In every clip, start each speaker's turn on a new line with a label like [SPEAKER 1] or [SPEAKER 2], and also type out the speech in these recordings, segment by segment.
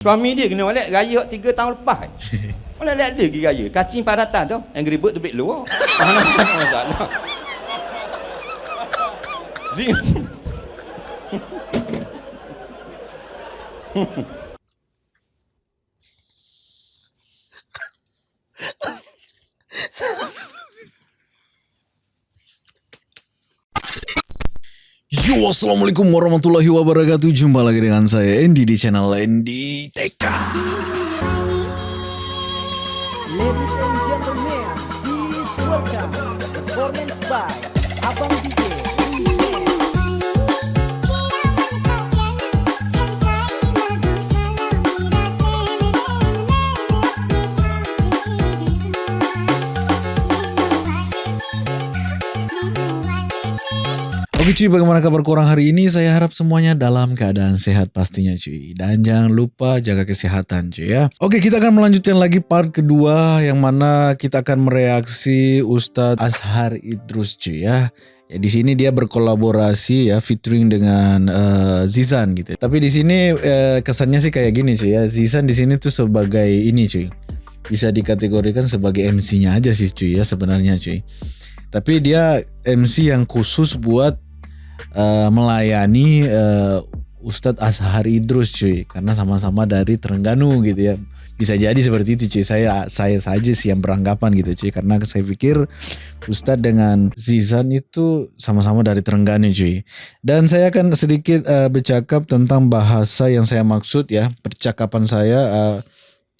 [SPEAKER 1] Suami dia kena balik raya 3 tahun lepas. Lihat dia pergi raya. Kacing padatan tu. Angry Bird tu bit luar. Mana masalah. Zing.
[SPEAKER 2] Yo, Assalamualaikum warahmatullahi wabarakatuh. Jumpa lagi dengan saya Andy di channel Andy TK Oke cuy, bagaimana kabar korang hari ini? Saya harap semuanya dalam keadaan sehat pastinya cuy Dan jangan lupa jaga kesehatan cuy ya Oke, kita akan melanjutkan lagi part kedua Yang mana kita akan mereaksi Ustadz Azhar Idrus cuy ya Ya, di sini dia berkolaborasi ya featuring dengan uh, Zizan gitu. Tapi di sini uh, kesannya sih kayak gini cuy ya. Zizan di sini tuh sebagai ini cuy. Bisa dikategorikan sebagai MC-nya aja sih cuy ya sebenarnya cuy. Tapi dia MC yang khusus buat uh, melayani uh, Ustadz Azhar Idrus cuy. Karena sama-sama dari Terengganu gitu ya. Bisa jadi seperti itu cuy. Saya saya saja sih yang beranggapan gitu cuy. Karena saya pikir Ustadz dengan Zizan itu sama-sama dari Terengganu cuy. Dan saya akan sedikit uh, bercakap tentang bahasa yang saya maksud ya. Percakapan saya uh,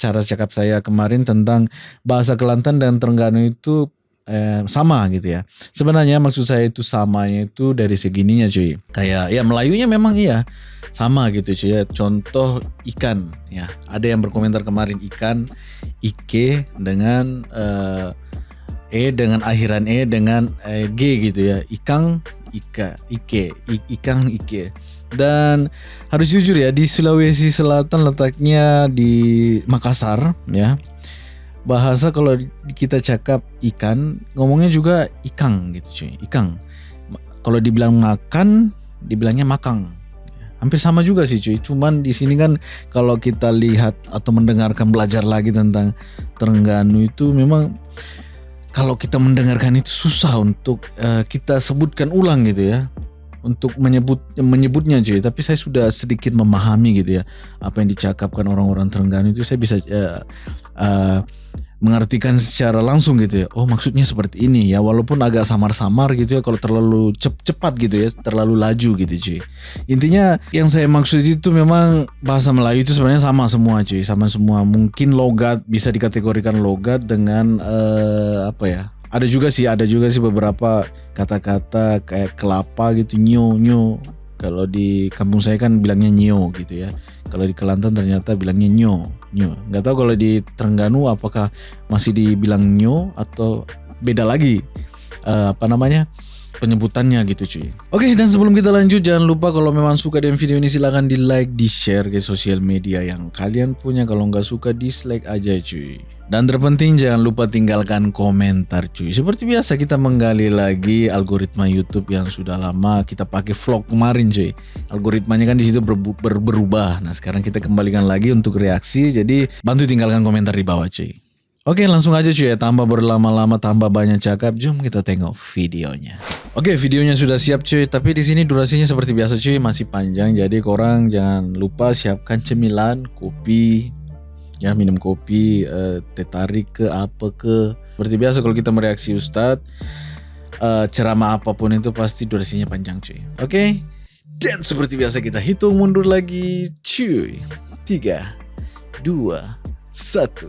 [SPEAKER 2] cara cakap saya kemarin tentang bahasa Kelantan dan Terengganu itu eh, sama gitu ya. Sebenarnya maksud saya itu samanya itu dari segininya cuy. Kayak ya Melayunya memang iya sama gitu cuy ya. Contoh ikan ya. Ada yang berkomentar kemarin ikan ike dengan eh, e dengan akhiran e dengan eh, g gitu ya. Ikang ika ike I, ikang ike. Dan harus jujur ya di Sulawesi Selatan letaknya di Makassar ya bahasa kalau kita cakap ikan ngomongnya juga ikang gitu cuy. Ikang. Kalau dibilang makan dibilangnya makang. Hampir sama juga sih cuy. Cuman di sini kan kalau kita lihat atau mendengarkan belajar lagi tentang Terengganu itu memang kalau kita mendengarkan itu susah untuk uh, kita sebutkan ulang gitu ya. Untuk menyebut menyebutnya cuy. Tapi saya sudah sedikit memahami gitu ya apa yang dicakapkan orang-orang Terengganu itu. Saya bisa uh, uh, mengartikan secara langsung gitu ya. Oh maksudnya seperti ini ya walaupun agak samar-samar gitu ya kalau terlalu cep cepat gitu ya terlalu laju gitu cuy. Intinya yang saya maksud itu memang bahasa Melayu itu sebenarnya sama semua cuy. Sama semua. Mungkin logat bisa dikategorikan logat dengan uh, apa ya? Ada juga sih ada juga sih beberapa kata-kata kayak kelapa gitu nyo nyo kalau di kampung saya kan bilangnya nyo gitu ya kalau di Kelantan ternyata bilangnya nyo nyo nggak tahu kalau di Terengganu apakah masih dibilang nyo atau beda lagi uh, apa namanya penyebutannya gitu cuy. Oke dan sebelum kita lanjut jangan lupa kalau memang suka dengan video ini silahkan di like, di share ke sosial media yang kalian punya. Kalau nggak suka dislike aja cuy. Dan terpenting jangan lupa tinggalkan komentar cuy. Seperti biasa kita menggali lagi algoritma YouTube yang sudah lama kita pakai vlog kemarin cuy. Algoritmanya kan di situ ber ber berubah. Nah sekarang kita kembalikan lagi untuk reaksi. Jadi bantu tinggalkan komentar di bawah cuy. Oke langsung aja cuy ya tambah berlama-lama tambah banyak cakap jom kita tengok videonya. Oke videonya sudah siap cuy tapi di sini durasinya seperti biasa cuy masih panjang jadi korang jangan lupa siapkan cemilan kopi ya minum kopi uh, teh tarik ke apa ke seperti biasa kalau kita mereaksi Ustadz uh, ceramah apapun itu pasti durasinya panjang cuy oke okay? dan seperti biasa kita hitung mundur lagi cuy tiga dua satu.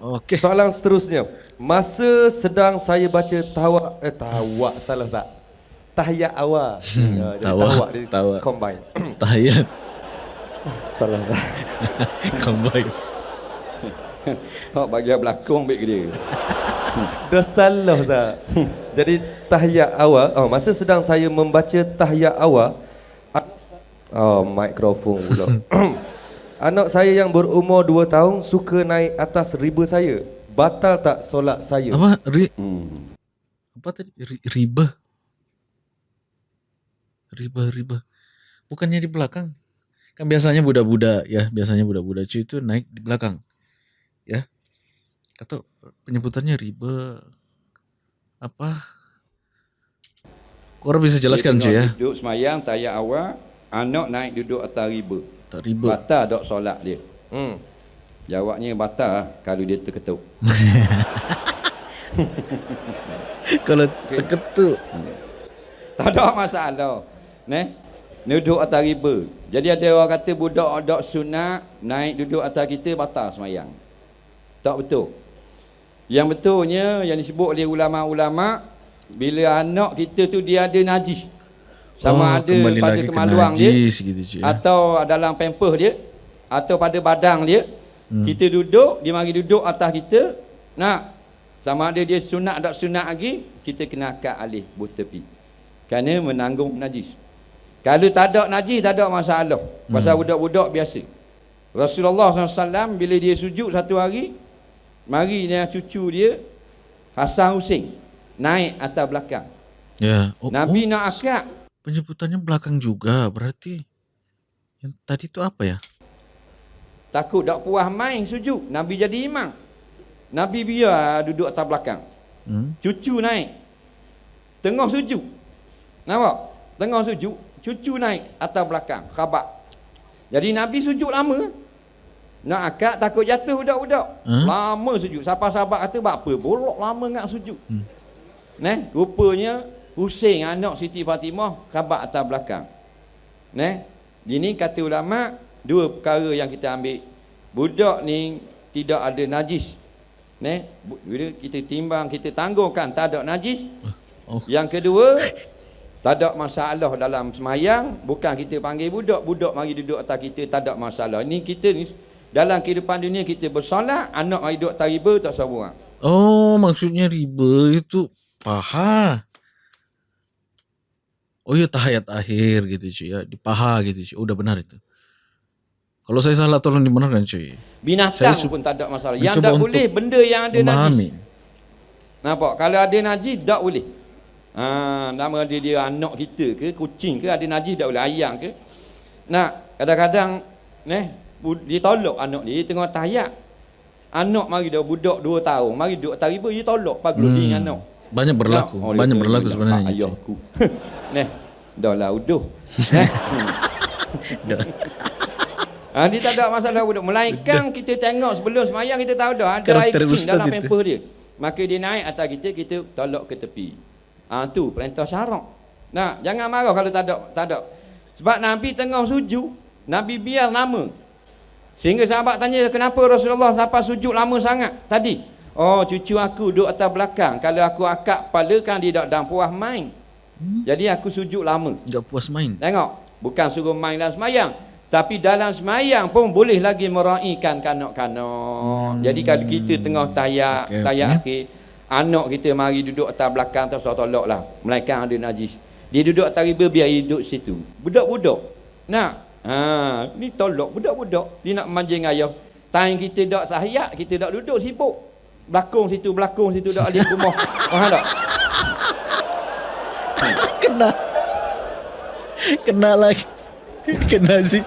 [SPEAKER 1] Okay. Soalan seterusnya. Masa sedang saya baca tawak eh tawak salah tak? Tahiyat awal.
[SPEAKER 2] Hmm, uh, tawak. Tawak. tawak.
[SPEAKER 1] Combine.
[SPEAKER 2] Tahiyat.
[SPEAKER 1] Salah tak?
[SPEAKER 2] combine.
[SPEAKER 1] Hak bagi belakang ambil ke dia. Dah salah tak? Jadi tahiyat awal, oh, masa sedang saya membaca tahiyat awal, oh, mikrofon pula. Anak saya yang berumur 2 tahun suka naik atas riba saya. Batal tak solat saya?
[SPEAKER 2] Apa? Ri hmm. Apa tadi? riba? Riba, riba. Bukannya di belakang. Kan biasanya budak-budak ya, biasanya budak-budak cuy itu naik di belakang. Ya. Atau penyebutannya riba apa? Korang bisa jelaskan cuy ya.
[SPEAKER 3] Duduk semayang tayak awal, anak naik duduk atas riba.
[SPEAKER 2] Tak riba.
[SPEAKER 3] Batal dok solat dia.
[SPEAKER 1] Hmm.
[SPEAKER 3] Jawabnya batal kalau dia terketuk.
[SPEAKER 2] Kalau terketuk.
[SPEAKER 3] Tak ada masalah. Neh. Duduk atas riba. Jadi ada orang kata budak dok sunat naik duduk atas kita batal semayang. Tak betul. Yang betulnya yang disebut oleh ulama-ulama bila anak kita tu dia ada najis. Sama
[SPEAKER 2] Oh,
[SPEAKER 3] ada pada
[SPEAKER 2] lagi ke
[SPEAKER 3] kemaluan dia
[SPEAKER 2] najis gitu, cik, ya.
[SPEAKER 3] atau dalam pampers dia atau pada badang dia. Hmm. Kita duduk, dia mari duduk atas kita. Nak sama ada dia sunat tak sunat lagi, kita kena akad alih bertepi. Kerana menanggung najis. Kalau tak ada najis, tak ada masalah. Pasal budak-budak biasa. Rasulullah SAW bila dia sujud satu hari, mari dia cucu dia, Hasan Hussein, naik atas belakang.
[SPEAKER 2] Ya. Oh,
[SPEAKER 3] Nabi
[SPEAKER 2] oh,
[SPEAKER 3] nak akad.
[SPEAKER 2] penyebutannya belakang juga berarti. Yang tadi itu apa ya?
[SPEAKER 3] Takut tak puas main sujud. Nabi jadi imam. Nabi biar duduk atas belakang.
[SPEAKER 2] Hmm?
[SPEAKER 3] Cucu naik. Tengah sujud. Nampak? Tengah sujud. Cucu naik atas belakang. Khabar. Jadi Nabi sujud lama. Nak akad takut jatuh budak-budak.
[SPEAKER 2] Hmm?
[SPEAKER 3] Lama sujud. Sahabat-sahabat kata, "Bak apa? Bolok lama nak sujud." Hmm. Neh, rupanya Hussein anak Siti Fatimah khabar atas belakang. Neh, ini kata ulama dua perkara yang kita ambil. Budak ni tidak ada najis. Neh, bila kita timbang, kita tangguhkan tak ada najis.
[SPEAKER 2] Oh.
[SPEAKER 3] Yang kedua, tak ada masalah dalam semayang, bukan kita panggil budak, budak mari duduk atas kita tak ada masalah. Ini kita ni dalam kehidupan dunia kita bersolat, anak mari duduk atas riba tak seorang.
[SPEAKER 2] Oh, maksudnya riba itu paha. Oh ya tahayat akhir gitu cuy ya, di paha gitu cuy. Udah benar itu. Kalau saya salah tolong dibenarkan cuy.
[SPEAKER 3] Binatang
[SPEAKER 2] Saya
[SPEAKER 3] pun tak ada masalah. Yang tak boleh benda yang ada
[SPEAKER 2] Memahami.
[SPEAKER 3] najis. Nampak? Kalau ada najis tak boleh. Ha, nama dia dia anak kita ke, kucing ke ada najis tak boleh, ayam ke. Nah, kadang-kadang neh dia tolak anak dia, dia tengah tahiyat. Anak mari dah budak 2 tahun, mari duduk atas riba dia tolak pagul hmm. anak.
[SPEAKER 2] Banyak berlaku,
[SPEAKER 3] oh, dia
[SPEAKER 2] banyak
[SPEAKER 3] kata,
[SPEAKER 2] berlaku
[SPEAKER 3] "Dah,
[SPEAKER 2] sebenarnya.
[SPEAKER 3] hak
[SPEAKER 2] cuy.
[SPEAKER 3] Ayahku. neh, dah lah uduh. Neh. Ha, dia tak ada masalah budak. Melainkan kita tengok sebelum semayang kita tahu dah ada air kecil dalam
[SPEAKER 2] itu.
[SPEAKER 3] pamper dia. Maka dia naik atas kita, kita tolak ke tepi. Ah ha, tu perintah syarak. Nah, jangan marah kalau tak ada tak ada. Sebab Nabi tengah sujud, Nabi biar lama. Sehingga sahabat tanya kenapa Rasulullah sampai sujud lama sangat tadi. Oh, cucu aku duduk atas belakang. Kalau aku akak kepala kan dia tak dan puas main.
[SPEAKER 2] Hmm?
[SPEAKER 3] Jadi aku sujud lama.
[SPEAKER 2] Enggak puas main.
[SPEAKER 3] Tengok, bukan suruh main dalam semayang. Tapi dalam semayang pun boleh lagi meraihkan kanak-kanak. Hmm. Jadi kalau kita tengah tayak, okay, tayak okay. Anak kita mari duduk atas belakang terus tolak lah. Melainkan ada najis. Dia duduk atas riba biar dia duduk situ. Budak-budak. Nak? Ha, ni tolak budak-budak. Dia nak manjing ayah. Time kita tak sahayat, kita tak duduk sibuk. Belakang situ, belakang situ dak alik rumah. Faham tak?
[SPEAKER 2] Kena. Kena lagi. Kena sih.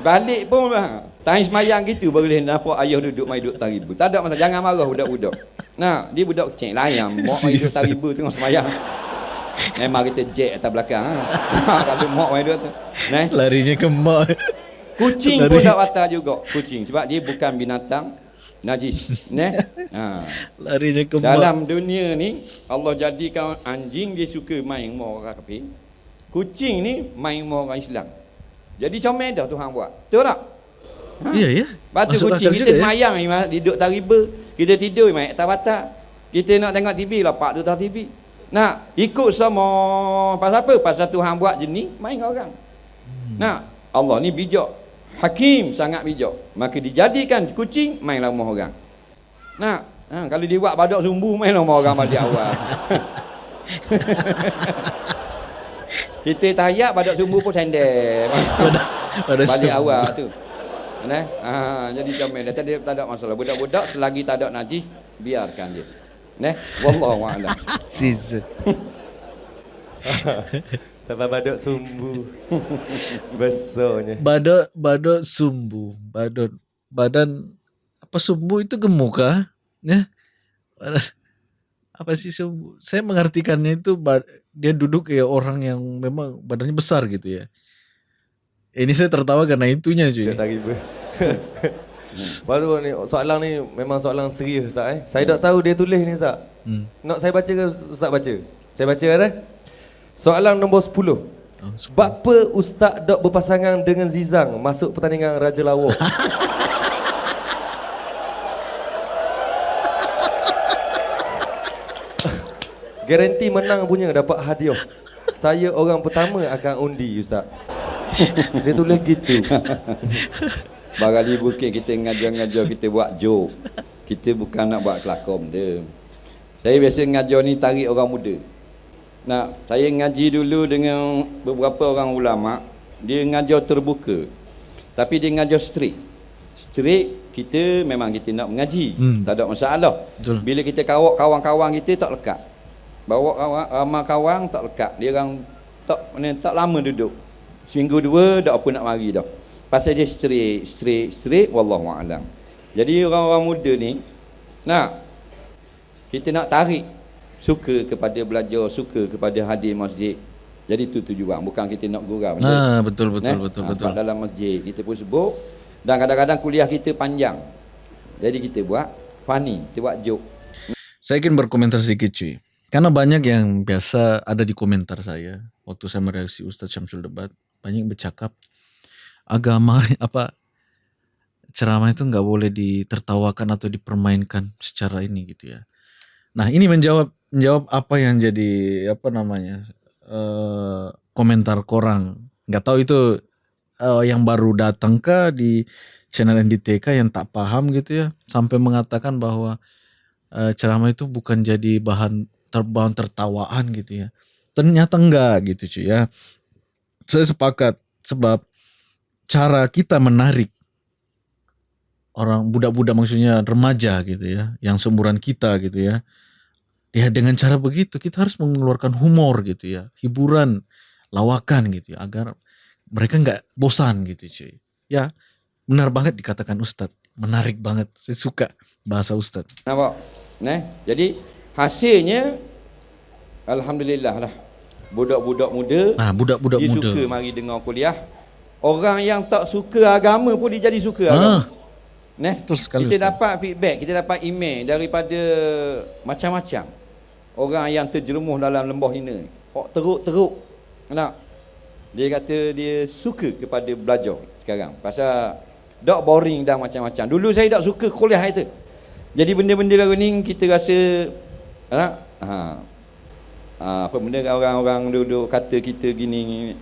[SPEAKER 3] Balik pun ha, time semayang gitu boleh nampak ayah duduk mai duduk taribu. Tak ada masalah. Jangan marah budak-budak. Nah, dia budak kecil layam. Mak mai duduk taribu tengah semayang. Memang kita jack atas belakang. Ha. Kalau mak mai duduk tu. Nah,
[SPEAKER 2] Larinya ke mak.
[SPEAKER 3] kucing
[SPEAKER 2] Lari.
[SPEAKER 3] pun tak batal juga. Kucing. Sebab dia bukan binatang najis. Nah. Ha.
[SPEAKER 2] Larinya ke mak.
[SPEAKER 3] Dalam dunia ni Allah jadikan anjing dia suka main rumah orang kafir. Kucing ni main rumah orang Islam. Jadi comel dah Tuhan buat. Betul tak?
[SPEAKER 2] Iya ya.
[SPEAKER 3] Batu
[SPEAKER 2] Masuk
[SPEAKER 3] kucing kita
[SPEAKER 2] juga ya.
[SPEAKER 3] ni mas, duduk tak riba. Kita tidur main atas batak. Kita nak tengok TV lapak duduk atas TV. Nak ikut semua pasal apa? Pasal Tuhan buat jenis main dengan orang. Hmm. Nak Allah ni bijak. Hakim sangat bijak. Maka dijadikan kucing main rumah orang. Nak ha, kalau dia buat badak sumbu main rumah orang balik awal. Kita tayak badak sumbu pun sendel.
[SPEAKER 2] Pada
[SPEAKER 3] Balik awal tu. Nah, ha, jadi comel dia. Tadi tak ada masalah. Budak-budak selagi tak ada najis, biarkan dia. Nah, wallahu a'lam.
[SPEAKER 2] Season.
[SPEAKER 1] Sampai badut sumbu. Besarnya.
[SPEAKER 2] Badut badut sumbu, badut badan apa sumbu itu gemuk kah? Ya. Badan- Apa sih sumbu? Saya mengartikannya itu dia duduk kayak orang yang memang badannya besar gitu ya. Ini saya tertawa karena itunya cuy.
[SPEAKER 1] Tak riba. Baru ni soalan ni memang soalan serius Ustaz eh. Saya tak tahu dia tulis ni Ustaz.
[SPEAKER 2] Hmm.
[SPEAKER 1] Nak saya baca ke Ustaz baca? Saya baca kan eh? Soalan nombor 10.
[SPEAKER 2] Oh,
[SPEAKER 1] Sebab apa Ustaz dok berpasangan dengan Zizang masuk pertandingan Raja Lawak? Garanti menang punya dapat hadiah. Saya orang pertama akan undi Ustaz. Dia tulis gitu.
[SPEAKER 3] Barali bukan kita ngajar-ngajar kita buat joke. Kita bukan nak buat kelakon dia. Saya biasa ngajar ni tarik orang muda. Nah, saya ngaji dulu dengan beberapa orang ulama, dia ngajar terbuka. Tapi dia ngajar straight. Straight kita memang kita nak mengaji.
[SPEAKER 2] Hmm.
[SPEAKER 3] Tak ada masalah.
[SPEAKER 2] Betul.
[SPEAKER 3] Bila kita kawak kawan-kawan kita tak lekat. Bawa kawan ramai kawan tak lekat. Dia orang tak tak lama duduk. Seminggu dua dak apa nak mari dah. Pasal dia straight, straight, straight wallahu alam. Jadi orang-orang muda ni nak kita nak tarik suka kepada belajar, suka kepada hadir masjid. Jadi itu tujuan, bukan kita nak gurau.
[SPEAKER 2] Ah, betul betul
[SPEAKER 3] Eh?
[SPEAKER 2] betul
[SPEAKER 3] Ah,
[SPEAKER 2] betul.
[SPEAKER 3] sebab dalam masjid kita pun sebut dan kadang-kadang kuliah kita panjang. Jadi kita buat funny, kita buat joke.
[SPEAKER 2] Saya ingin berkomentar sedikit cuy. Karena banyak yang biasa ada di komentar saya waktu saya mereaksi Ustadz Syamsul Debat. Banyak bercakap agama apa ceramah itu nggak boleh ditertawakan atau dipermainkan secara ini gitu ya. Nah ini menjawab menjawab apa yang jadi apa namanya eh, komentar korang. Nggak tahu itu eh, yang baru datang ke di channel NDTK yang tak paham gitu ya sampai mengatakan bahwa eh, ceramah itu bukan jadi bahan ter, bahan tertawaan gitu ya. Ternyata enggak gitu cuy ya. Saya sepakat sebab cara kita menarik orang budak-budak maksudnya remaja gitu ya, yang seumuran kita gitu ya. Ya dengan cara begitu kita harus mengeluarkan humor gitu ya, hiburan, lawakan gitu ya agar mereka nggak bosan gitu cuy. Ya benar banget dikatakan Ustadz, menarik banget. Saya suka bahasa Ustadz.
[SPEAKER 3] Nampak? Nah, jadi hasilnya alhamdulillah lah. Budak-budak muda
[SPEAKER 2] Nah budak-budak
[SPEAKER 3] dia
[SPEAKER 2] muda.
[SPEAKER 3] suka mari dengar kuliah. Orang yang tak suka agama pun dia jadi suka agama.
[SPEAKER 2] Ah,
[SPEAKER 3] Nah,
[SPEAKER 2] Betul sekali,
[SPEAKER 3] kita
[SPEAKER 2] Ustaz.
[SPEAKER 3] dapat feedback, kita dapat email daripada macam-macam orang yang terjerumus dalam lembah hina. Oh, teruk-teruk. Nak dia kata dia suka kepada belajar sekarang. Pasal tak boring dah macam-macam. Dulu saya tak suka kuliah itu. Jadi benda-benda lagu ni kita rasa ha, ha, ha, apa benda orang-orang duduk kata kita gini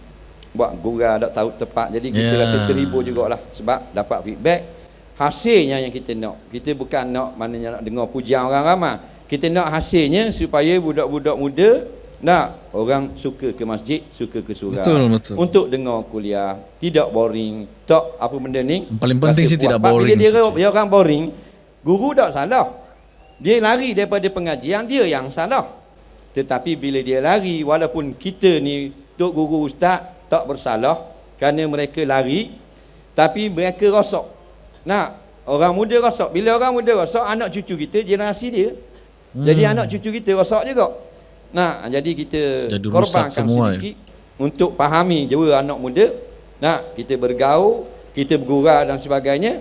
[SPEAKER 3] buat gurau tak tahu tepat. Jadi kita
[SPEAKER 2] Ya.
[SPEAKER 3] rasa terhibur jugalah sebab dapat feedback hasilnya yang kita nak. Kita bukan nak maknanya nak dengar pujian orang ramai. Kita nak hasilnya supaya budak-budak muda nak orang suka ke masjid, suka ke surau.
[SPEAKER 2] Betul, betul.
[SPEAKER 3] Untuk dengar kuliah, tidak boring, tak apa benda ni.
[SPEAKER 2] Paling penting sih tidak boring,
[SPEAKER 3] Bila dia, dia orang boring, guru tak salah. Dia lari daripada pengajian, dia yang salah. Tetapi bila dia lari, walaupun kita ni, Tok Guru Ustaz, tak bersalah kerana mereka lari, tapi mereka rosak. Nak, orang muda rosak. Bila orang muda rosak, anak cucu kita, generasi dia. Jadi
[SPEAKER 2] Hmm.
[SPEAKER 3] anak cucu kita rosak juga. Nah, jadi kita
[SPEAKER 2] Jadi
[SPEAKER 3] korbankan
[SPEAKER 2] semua, ya?
[SPEAKER 3] sedikit untuk pahami jua anak muda. Nah, kita bergaul, kita bergurau dan sebagainya.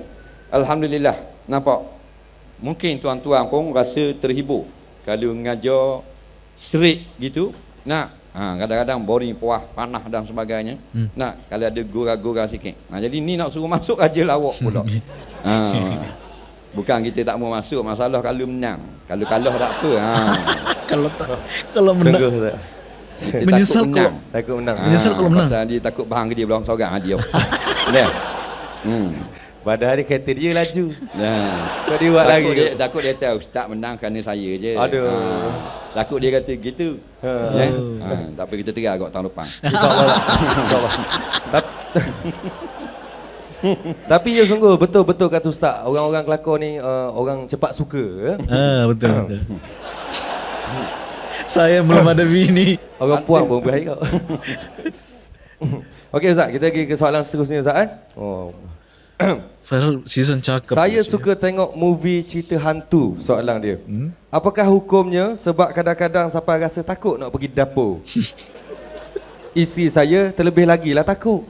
[SPEAKER 3] Alhamdulillah. Nampak? Mungkin tuan-tuan pun rasa terhibur kalau mengajar straight gitu. Nah, ha, kadang-kadang boring, puas, panah dan sebagainya. Hmm. Nah, kalau ada gurau-gurau sikit. Nah, jadi ni nak suruh masuk aja lawak pula. ha. Bukan kita tak mau masuk, masalah kalau menang. Kalau kalah tak apa. Ha.
[SPEAKER 2] Kalau tak kalau menang
[SPEAKER 1] Sungguh.
[SPEAKER 3] Kita
[SPEAKER 2] Menyesal
[SPEAKER 3] takut menang.
[SPEAKER 2] kalau-
[SPEAKER 1] Takut menang.
[SPEAKER 2] Menyesal kalau menang.
[SPEAKER 3] Pasal dia takut bahang dia belakang seorang ah, dia. Nah. Hmm.
[SPEAKER 1] Padahal dia kereta dia laju.
[SPEAKER 3] Nah.
[SPEAKER 1] Kau dia buat
[SPEAKER 3] takut
[SPEAKER 1] lagi
[SPEAKER 3] dia, takut dia tahu ustaz menang kerana saya je.
[SPEAKER 1] Aduh.
[SPEAKER 3] Ha. Takut dia kata gitu.
[SPEAKER 1] Ha.
[SPEAKER 3] Ha. Ha. Tak apa kita tegar kot tahun depan.
[SPEAKER 1] InsyaAllah. InsyaAllah. Tap- Tapi ya sungguh betul-betul kata Ustaz. Orang-orang kelakar ni uh, orang cepat suka. ya.
[SPEAKER 2] Ah betul betul. Saya belum ada bini.
[SPEAKER 1] Orang puan pun kau. Okey Ustaz, kita pergi ke soalan seterusnya Ustaz kan? Oh.
[SPEAKER 2] Padahal season cakap.
[SPEAKER 1] Saya suka tengok movie cerita hantu soalan dia. Hmm? Apakah hukumnya sebab kadang-kadang sampai rasa takut nak pergi dapur? Isteri saya terlebih lagi lah takut.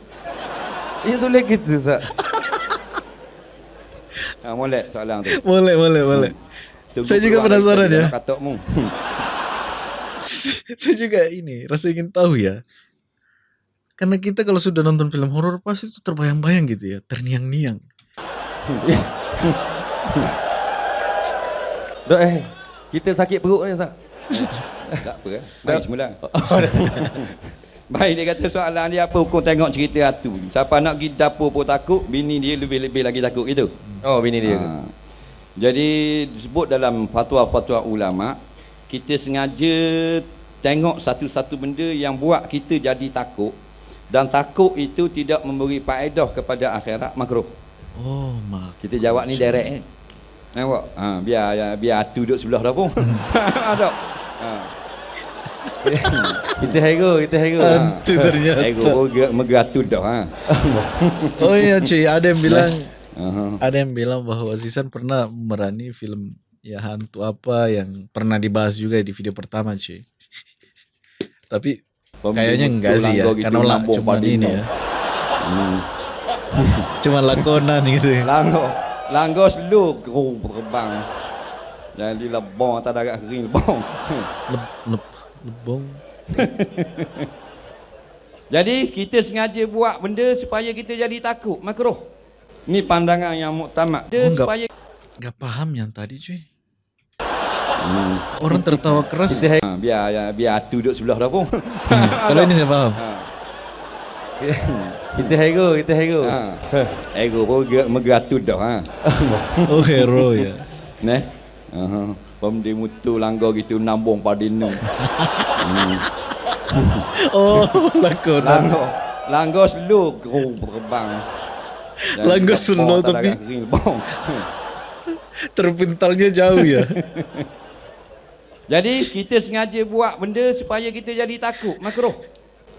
[SPEAKER 1] Ia tulis gitu Ustaz.
[SPEAKER 3] Ha, molek soalan tu.
[SPEAKER 2] Boleh, boleh, boleh.
[SPEAKER 3] Tunggu
[SPEAKER 2] Saya juga penasaran ya.
[SPEAKER 3] Katukmu.
[SPEAKER 2] Saya juga ini rasa ingin tahu ya. Karena kita kalau sudah nonton film horor pasti itu terbayang-bayang gitu ya, terniang-niang.
[SPEAKER 1] Dok eh, kita sakit perut ni Ustaz.
[SPEAKER 3] tak apa eh. Baik semula. Baik dia kata soalan dia apa hukum tengok cerita hantu. Siapa nak pergi dapur pun takut, bini dia lebih-lebih lagi takut gitu.
[SPEAKER 1] Oh, bini dia.
[SPEAKER 3] Ha. Jadi disebut dalam fatwa-fatwa ulama, kita sengaja tengok satu-satu benda yang buat kita jadi takut dan takut itu tidak memberi faedah kepada akhirat makruh.
[SPEAKER 2] Oh, mak.
[SPEAKER 3] Kita jawab ni direct ni. Nampak? Ha, biar ya, biar atu duduk sebelah dah pun. Ada. Ha.
[SPEAKER 1] Kita hero, kita hero.
[SPEAKER 2] Hantu ternyata.
[SPEAKER 3] Ego mega mega atu dah ha.
[SPEAKER 2] Oh iya cuy, ada yang bilang
[SPEAKER 3] Aha.
[SPEAKER 2] ada yang bilang bahwa Zizan pernah merani film ya hantu apa yang pernah dibahas juga di video pertama cuy. Tapi kayaknya enggak sih ya,
[SPEAKER 3] Langgo gitu,
[SPEAKER 2] karena lah cuma ini ya. cuma lakonan gitu. ya.
[SPEAKER 3] Langgo. Langgo slow gerung terbang. Jadi lebong atas darat kering lebong.
[SPEAKER 2] Leb, leb, lebong.
[SPEAKER 3] Jadi kita sengaja buat benda supaya kita jadi takut makruh. Ni pandangan yang muktamad. Dia
[SPEAKER 2] Oh,
[SPEAKER 3] supaya
[SPEAKER 2] Enggak paham yang tadi cuy. Orang tertawa keras.
[SPEAKER 1] Kita
[SPEAKER 3] ha, biar ya, biar atu duduk sebelah dah pun.
[SPEAKER 2] Kalau ini saya paham.
[SPEAKER 1] Kita hero, kita hero.
[SPEAKER 3] ha. Ego mega mega atu dah ha.
[SPEAKER 2] Oh hero ya.
[SPEAKER 3] Neh. Aha. Pemdi mutu langgar gitu nambung pada nu.
[SPEAKER 2] Oh lakonan.
[SPEAKER 3] Langgar. Langgar slow gerung terbang. Jadi
[SPEAKER 2] Langgar
[SPEAKER 3] atas
[SPEAKER 2] tapi-. Terpintalnya jauh ya.
[SPEAKER 3] Jadi kita sengaja buat benda supaya kita jadi takut makruh.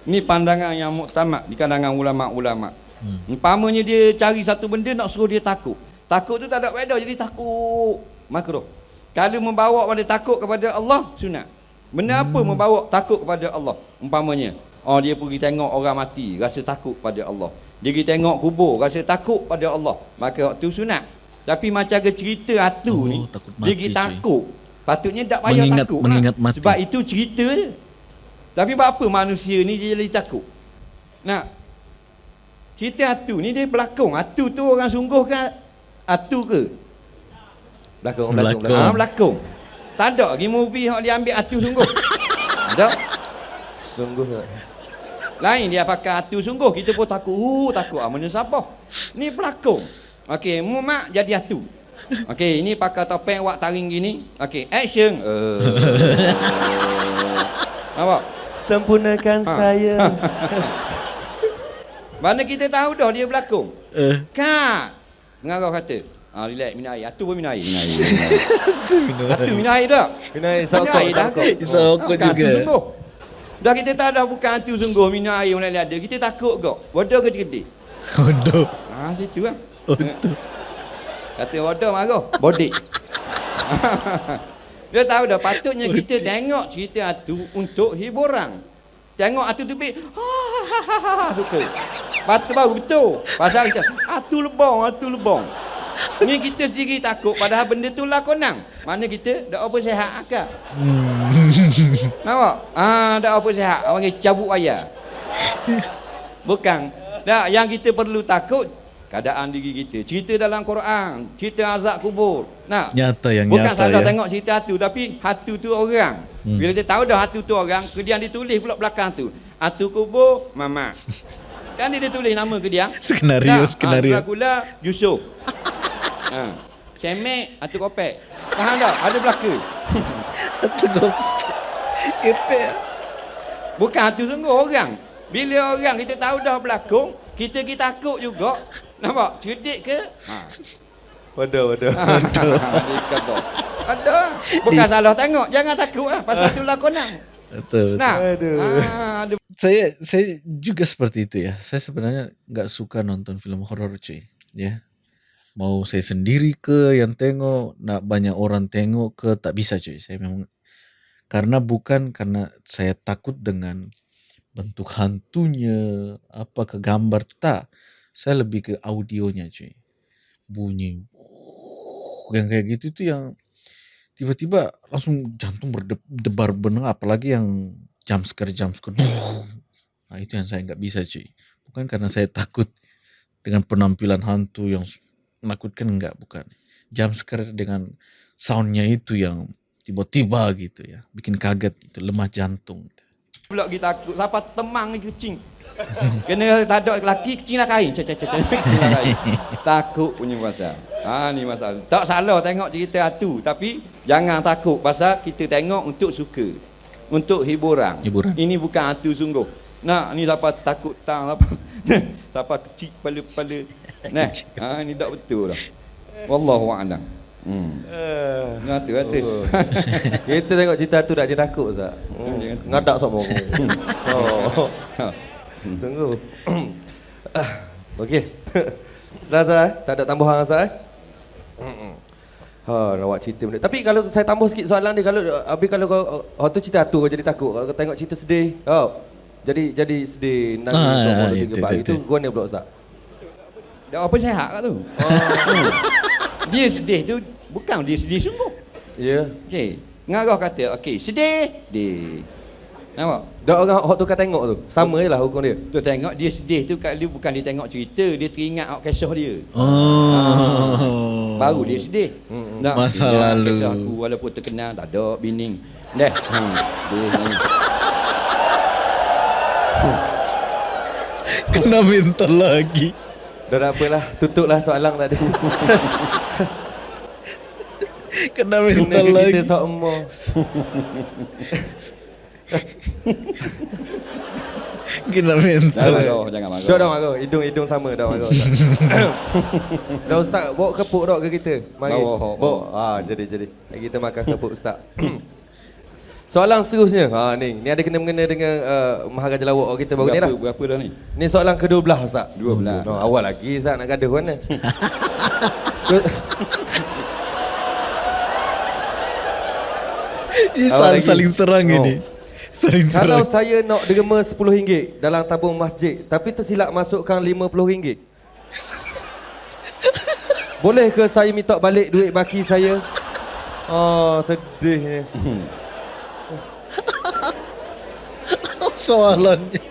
[SPEAKER 3] Ni pandangan yang muktamad di kalangan ulama-ulama. Hmm. Umpamanya dia cari satu benda nak suruh dia takut. Takut tu tak ada faedah jadi takut makruh. Kalau membawa pada takut kepada Allah sunat. Benda apa membawa takut kepada Allah? Umpamanya, oh dia pergi tengok orang mati, rasa takut pada Allah. Dia pergi tengok kubur, rasa takut pada Allah. Maka waktu sunat. Tapi macam ke cerita
[SPEAKER 2] Oh,
[SPEAKER 3] hatu ni, dia pergi takut. Patutnya tak payah
[SPEAKER 2] Mengingat-
[SPEAKER 3] takut.
[SPEAKER 2] mengingat
[SPEAKER 3] lah.
[SPEAKER 2] mati.
[SPEAKER 3] Sebab itu cerita je. Tapi buat apa manusia ni dia jadi takut? Nah, cerita hatu ni dia berlakon. Hatu tu orang sungguh ke hatu ke?
[SPEAKER 1] Belakang,
[SPEAKER 2] Belakang.
[SPEAKER 1] belakang,
[SPEAKER 3] Ha, berlakon. Tak ada lagi movie yang dia ambil hatu sungguh. ada.
[SPEAKER 1] Sungguh tak?
[SPEAKER 3] Lain dia pakai hatu sungguh. Kita pun takut. Uh, takut. Ah, mana siapa? Ni pelakon. Okey, mak jadi hatu. Okey, ini pakai topeng wak taring gini. Okey, action. Uh, Nampak?
[SPEAKER 1] Sempurnakan
[SPEAKER 3] Ha.
[SPEAKER 1] saya.
[SPEAKER 3] Mana kita tahu dah dia berlakon.
[SPEAKER 2] Eh,
[SPEAKER 3] Kak. Pengarah kata. Ah, relax, minum air. Hatu pun minum air. Minum air. Hatu minum air dah. Minum
[SPEAKER 1] sokok,
[SPEAKER 3] air dah.
[SPEAKER 1] sokok.
[SPEAKER 2] Juga.
[SPEAKER 3] sungguh. Dah kita tahu dah bukan hatu sungguh minum air mulai ada. Kita takut kok. Bodoh ke cerdik?
[SPEAKER 2] Bodoh.
[SPEAKER 3] Ah, situ lah.
[SPEAKER 2] Bodoh.
[SPEAKER 3] Kata bodoh marah. Bodik. Dia tahu dah patutnya kita tengok cerita hatu untuk hiburan. Tengok hatu tu. Ha suka. Patut baru betul. Pasal kita hatu lebong, hatu lebong. Ni kita sendiri takut padahal benda tu lakonan. Mana kita dak apa sihat akak. Nampak? Ah, dak apa sihat. Orang cabut wayar. Bukan. Tak, yang kita perlu takut keadaan diri kita. Cerita dalam Quran, cerita azab kubur. Nah,
[SPEAKER 2] Nyata yang
[SPEAKER 3] bukan
[SPEAKER 2] nyata
[SPEAKER 3] saja
[SPEAKER 2] ya.
[SPEAKER 3] tengok cerita hatu tapi hatu tu orang. Hmm. Bila kita tahu dah hatu tu orang, kemudian ditulis pula belakang tu. Hatu kubur mama. kan dia tulis nama ke dia?
[SPEAKER 2] Skenario, skenario.
[SPEAKER 3] Ha, Dracula Yusuf. ha. Cemek hatu kopek. Faham tak? Ada belaka.
[SPEAKER 2] Satu kop. Epek.
[SPEAKER 3] Bukan hatu sungguh orang. Bila orang kita tahu dah berlakon, kita pergi takut juga. Nampak? Cerdik ke? Ha.
[SPEAKER 1] Bodoh, bodoh.
[SPEAKER 3] Dia kata. Ada. Bukan salah tengok. Jangan takut lah. Pasal tu lakonan.
[SPEAKER 2] Betul.
[SPEAKER 3] Nah.
[SPEAKER 1] Aduh.
[SPEAKER 3] Ah, ada
[SPEAKER 2] Saya saya juga seperti itu ya. Saya sebenarnya nggak suka nonton film horor cuy. Ya. Mau saya sendiri ke yang tengok, nak banyak orang tengok ke tak bisa cuy. Saya memang karena bukan karena saya takut dengan bentuk hantunya, apa ke gambar tu tak. Saya lebih ke audionya cuy. Bunyi yang kayak gitu itu yang tiba-tiba langsung jantung berdebar benar apalagi yang scare jump scare nah itu yang saya nggak bisa cuy bukan karena saya takut dengan penampilan hantu yang menakutkan enggak bukan jump scare dengan soundnya itu yang tiba-tiba gitu ya bikin kaget itu lemah jantung gitu.
[SPEAKER 3] pula kita takut. Siapa temang kucing. Kena tak ada lelaki, kecil lah kain. Cek, cek, cek, cek. Kecil lah kain. Takut punya pasal. Ha, ni masalah. Tak salah tengok cerita hantu. Tapi jangan takut. Pasal kita tengok untuk suka. Untuk hiburan.
[SPEAKER 2] Hiburan.
[SPEAKER 3] Ini bukan hantu sungguh. Nak, ni siapa takut tang apa. siapa kecil kepala-kepala. Nah, ha, ni tak betul lah. Wallahu a'lam. Hmm.
[SPEAKER 1] Uh,
[SPEAKER 3] Nah, tu, tu.
[SPEAKER 1] kita tengok cerita tu tak dia takut Ustaz. Hmm. Ngadak sama aku. oh. Tunggu. Ah, Okey. Selasa eh? Tak ada tambahan Ustaz eh? Ha, nak buat cerita benda. Tapi kalau saya tambah sikit soalan dia kalau habis kalau kau oh, tu cerita tu kau jadi takut. Kalau kau tengok cerita sedih, oh. Jadi jadi sedih nangis
[SPEAKER 2] Ah,
[SPEAKER 1] ah,
[SPEAKER 2] ah,
[SPEAKER 1] itu,
[SPEAKER 2] itu,
[SPEAKER 1] gua ni pula Ustaz.
[SPEAKER 3] Dah apa sehat kat tu? dia sedih tu bukan dia sedih sungguh.
[SPEAKER 1] Ya.
[SPEAKER 3] Okey. Ngarah kata, okey, sedih. Dia. Nampak?
[SPEAKER 1] Dak orang hok tu kau tengok tu. Sama je lah hukum dia.
[SPEAKER 3] Tu tengok dia sedih tu kat dia bukan dia tengok cerita, dia teringat awak kisah dia.
[SPEAKER 2] Oh.
[SPEAKER 3] Baru dia sedih. Nak
[SPEAKER 2] Masa
[SPEAKER 3] ingat
[SPEAKER 2] lalu.
[SPEAKER 3] Kisah aku walaupun terkenal tak ada bini. Dah. Hmm. Dia.
[SPEAKER 2] Kena minta lagi.
[SPEAKER 1] Dah tak apalah, tutuplah soalan tadi.
[SPEAKER 2] Kena minta
[SPEAKER 1] Kena ke
[SPEAKER 2] lagi.
[SPEAKER 1] kita sama.
[SPEAKER 2] Kena minta
[SPEAKER 3] Dah marah, jangan marah.
[SPEAKER 1] Dah dah marah, hidung-hidung sama dah marah. Ustaz. dah ustaz bawa kepuk dak ke kita? Mari.
[SPEAKER 3] Bawa, bawa.
[SPEAKER 1] Bawa. Ah jadi jadi. Kita makan kepuk ustaz. Soalan seterusnya. Ha ni, ni ada kena mengena dengan uh, Maharaja Lawak kita baru ni
[SPEAKER 3] berapa,
[SPEAKER 1] dah.
[SPEAKER 3] berapa dah ni?
[SPEAKER 1] Ni soalan ke-12 ustaz.
[SPEAKER 3] 12.
[SPEAKER 1] Oh, awal lagi ustaz nak gaduh mana?
[SPEAKER 2] Ini
[SPEAKER 1] Awal
[SPEAKER 2] saling,
[SPEAKER 1] lagi.
[SPEAKER 2] saling serang
[SPEAKER 1] Oh.
[SPEAKER 2] ini. Saling
[SPEAKER 1] Kalau
[SPEAKER 2] serang.
[SPEAKER 1] saya nak derma RM10 dalam tabung masjid tapi tersilap masukkan RM50. Boleh ke saya minta balik duit baki saya? Oh, sedihnya.
[SPEAKER 2] Soalannya.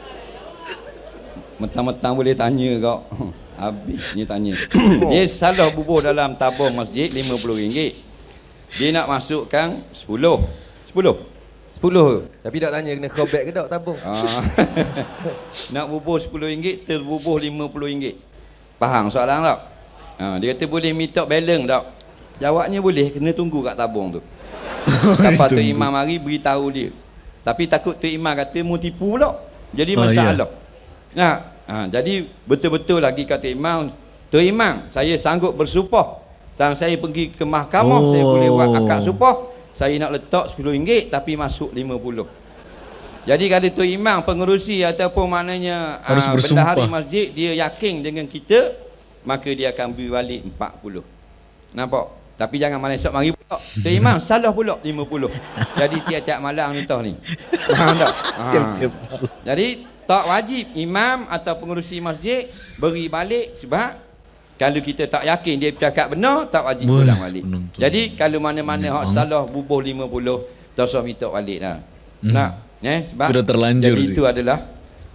[SPEAKER 3] Mentang-mentang boleh tanya kau. Habis ni tanya. Dia salah bubuh dalam tabung masjid RM50. Dia nak masukkan 10. 10.
[SPEAKER 1] 10. Tapi tak tanya kena callback ke tak tabung?
[SPEAKER 3] Ah. nak bubuh RM10 terbubuh RM50. Faham soalan tak? Ha, dia kata boleh minta balance tak? Jawabnya boleh kena tunggu kat tabung tu. Lepas tu imam mari beritahu dia. Tapi takut tu imam kata mu tipu pula. Jadi
[SPEAKER 2] Oh,
[SPEAKER 3] masalah. Nah, ha, jadi betul-betul lagi kata imam, tu imam, saya sanggup bersumpah. Dan saya pergi ke mahkamah, saya
[SPEAKER 2] Oh.
[SPEAKER 3] boleh buat akad sumpah. Saya nak letak RM10 tapi masuk RM50. Jadi kalau tu imam pengerusi ataupun maknanya
[SPEAKER 2] Harus
[SPEAKER 3] ah,
[SPEAKER 2] bersumpah.
[SPEAKER 3] bendahari masjid dia yakin dengan kita maka dia akan beri balik 40. Nampak? Tapi jangan malam esok mari pula. Tu imam salah pula 50. Jadi tiap-tiap malam entah ni. Faham tak? Ha.
[SPEAKER 2] Malam.
[SPEAKER 3] Jadi tak wajib imam atau pengerusi masjid beri balik sebab kalau kita tak yakin dia cakap benar tak wajib
[SPEAKER 2] Wah,
[SPEAKER 3] ulang balik.
[SPEAKER 2] penonton.
[SPEAKER 3] Jadi kalau mana-mana hak salah bubuh 50 tak usah minta balik dah. Nak eh sebab
[SPEAKER 2] Sudah terlanjur
[SPEAKER 3] jadi
[SPEAKER 2] sih.
[SPEAKER 3] itu adalah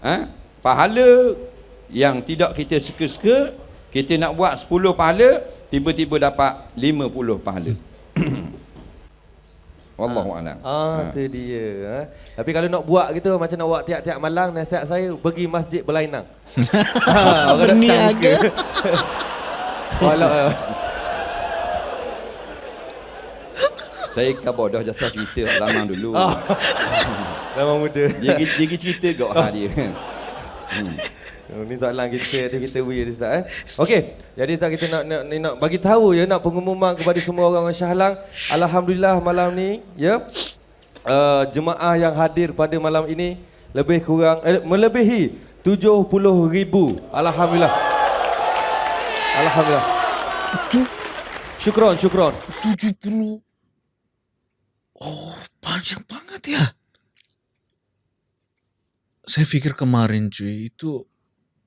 [SPEAKER 3] ha, pahala yang tidak kita suka-suka kita nak buat 10 pahala tiba-tiba dapat 50 pahala. Wallahu a'lam.
[SPEAKER 1] Ah, tu dia. Ha? Tapi kalau nak buat gitu macam nak buat tiap-tiap malam nasihat saya pergi masjid berlainang. ha,
[SPEAKER 2] Berniaga.
[SPEAKER 1] Walau
[SPEAKER 3] Saya khabar dah jasa cerita zaman dulu.
[SPEAKER 1] zaman muda.
[SPEAKER 3] Dia, dia cerita kau ha dia. Hmm.
[SPEAKER 1] Oh, ni soalan kita ada kita we ada Ustaz eh. Okey, jadi Ustaz kita nak, nak nak, bagi tahu ya nak pengumuman kepada semua orang Shah Alang. Alhamdulillah malam ni ya uh, jemaah yang hadir pada malam ini lebih kurang eh, melebihi 70 ribu. Alhamdulillah. Alhamdulillah. Syukron, syukron.
[SPEAKER 2] 70 Oh, banyak banget ya. Saya pikir kemarin cuy itu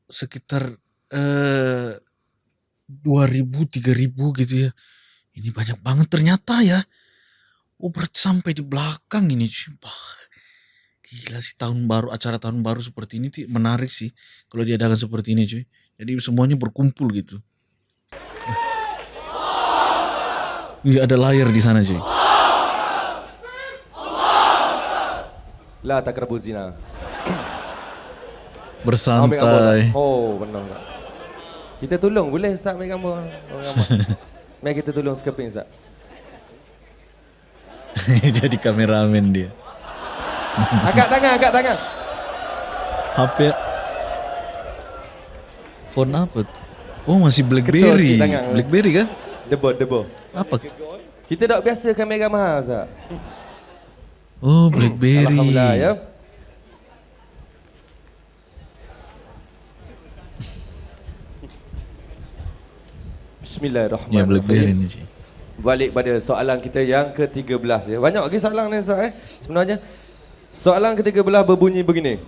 [SPEAKER 2] sekitar eh 2000 3000 gitu ya. Ini banyak banget ternyata ya. Oh berarti sampai di belakang ini cuy. Wah, gila sih tahun baru acara tahun baru seperti ini tuh menarik sih kalau diadakan seperti ini cuy. Jadi semuanya berkumpul gitu. Iya ada layar di sana cuy.
[SPEAKER 1] La takrabu.
[SPEAKER 2] Bersantai.
[SPEAKER 1] Oh, benar tak? Kita tolong boleh Ustaz ambil gambar. Mari kita tolong skeping Ustaz.
[SPEAKER 2] Jadi kameramen dia.
[SPEAKER 1] Angkat tangan, angkat tangan.
[SPEAKER 2] HP Phone apa? Oh masih Blackberry. Blackberry kan?
[SPEAKER 1] Debo, debo.
[SPEAKER 2] Apa?
[SPEAKER 1] Kita tak biasa kamera mahal Ustaz.
[SPEAKER 2] Oh Blackberry.
[SPEAKER 1] Alhamdulillah ya. Bismillahirrahmanirrahim.
[SPEAKER 2] Ya cik.
[SPEAKER 1] Balik pada soalan kita yang ke-13 ya. Banyak lagi soalan ni Ustaz eh. Sebenarnya soalan ke-13 berbunyi begini.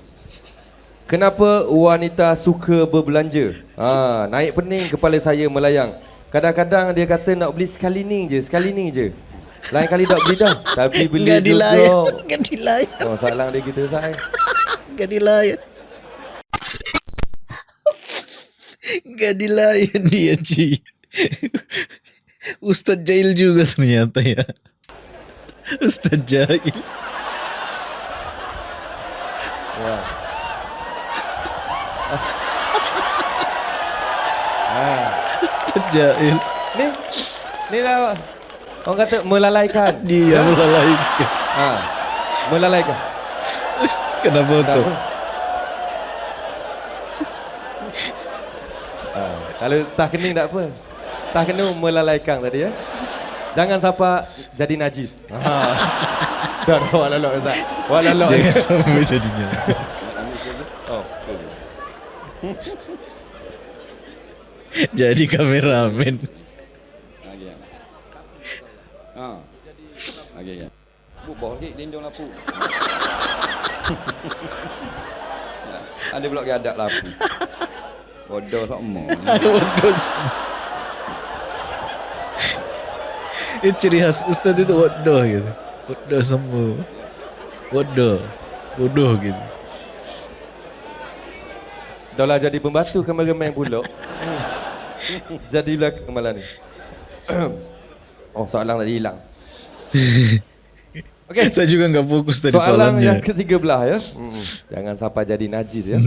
[SPEAKER 1] Kenapa wanita suka berbelanja? Ha, naik pening kepala saya melayang. Kadang-kadang dia kata nak beli sekali ni je, sekali ni je. Lain kali tak beli dah. Tapi beli juga.
[SPEAKER 2] dilayan. Enggak dilayan.
[SPEAKER 1] Oh, soalan dia Ustaz. eh.
[SPEAKER 2] Enggak dilayan. Enggak dilayan dia Ci. Ustaz Jail juga ternyata ya. Ustaz Jail.
[SPEAKER 1] Ya.
[SPEAKER 2] Ustaz Jail.
[SPEAKER 1] Ni ni lah orang kata melalaikan.
[SPEAKER 2] Dia melalaikan.
[SPEAKER 1] Ha. Melalaikan.
[SPEAKER 2] Kenapa tu?
[SPEAKER 1] Ha. Kalau tak kening tak apa. Tak kena melalaikan tadi ya. Jangan siapa jadi najis. Ha. Dah dah wala lok Ustaz. Wala lok.
[SPEAKER 2] Jangan sampai jadinya.
[SPEAKER 1] Oh.
[SPEAKER 2] Jadi kameramen.
[SPEAKER 3] Okey. Ha. Okey ya. Bu bawah lagi lindung lapu. Ada pula gadak lapu. Bodoh sama.
[SPEAKER 2] Bodoh semua. Itu ciri khas Ustaz itu bodoh gitu. Bodoh semua. Bodoh. Bodoh gitu.
[SPEAKER 1] Dah lah jadi pembantu kameraman pula. jadi belakang malam ni. oh soalan tadi hilang. Okey.
[SPEAKER 2] Saya juga nggak fokus tadi
[SPEAKER 1] Soalan yang
[SPEAKER 2] soalannya.
[SPEAKER 1] ke-13 ya. Mm-mm. Jangan sampai jadi najis ya.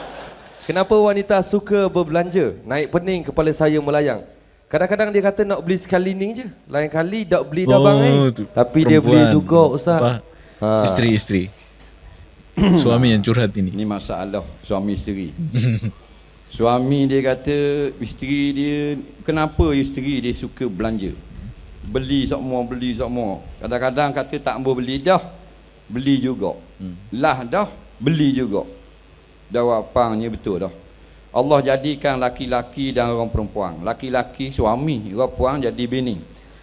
[SPEAKER 1] Kenapa wanita suka berbelanja? Naik pening kepala saya melayang. Kadang-kadang dia kata nak beli sekali ni je. Lain kali tak beli dah bang eh.
[SPEAKER 2] tu
[SPEAKER 1] Tapi dia beli juga ustaz. Ha.
[SPEAKER 2] Isteri isteri. Suami yang curhat ini.
[SPEAKER 3] Ini masalah suami isteri. suami dia kata isteri dia kenapa isteri dia suka belanja? Beli semua, beli semua. Kadang-kadang kata tak mau beli dah, beli juga. Lah dah, beli juga. Jawapannya betul dah. Allah jadikan laki-laki dan orang perempuan. Laki-laki suami, orang perempuan jadi bini.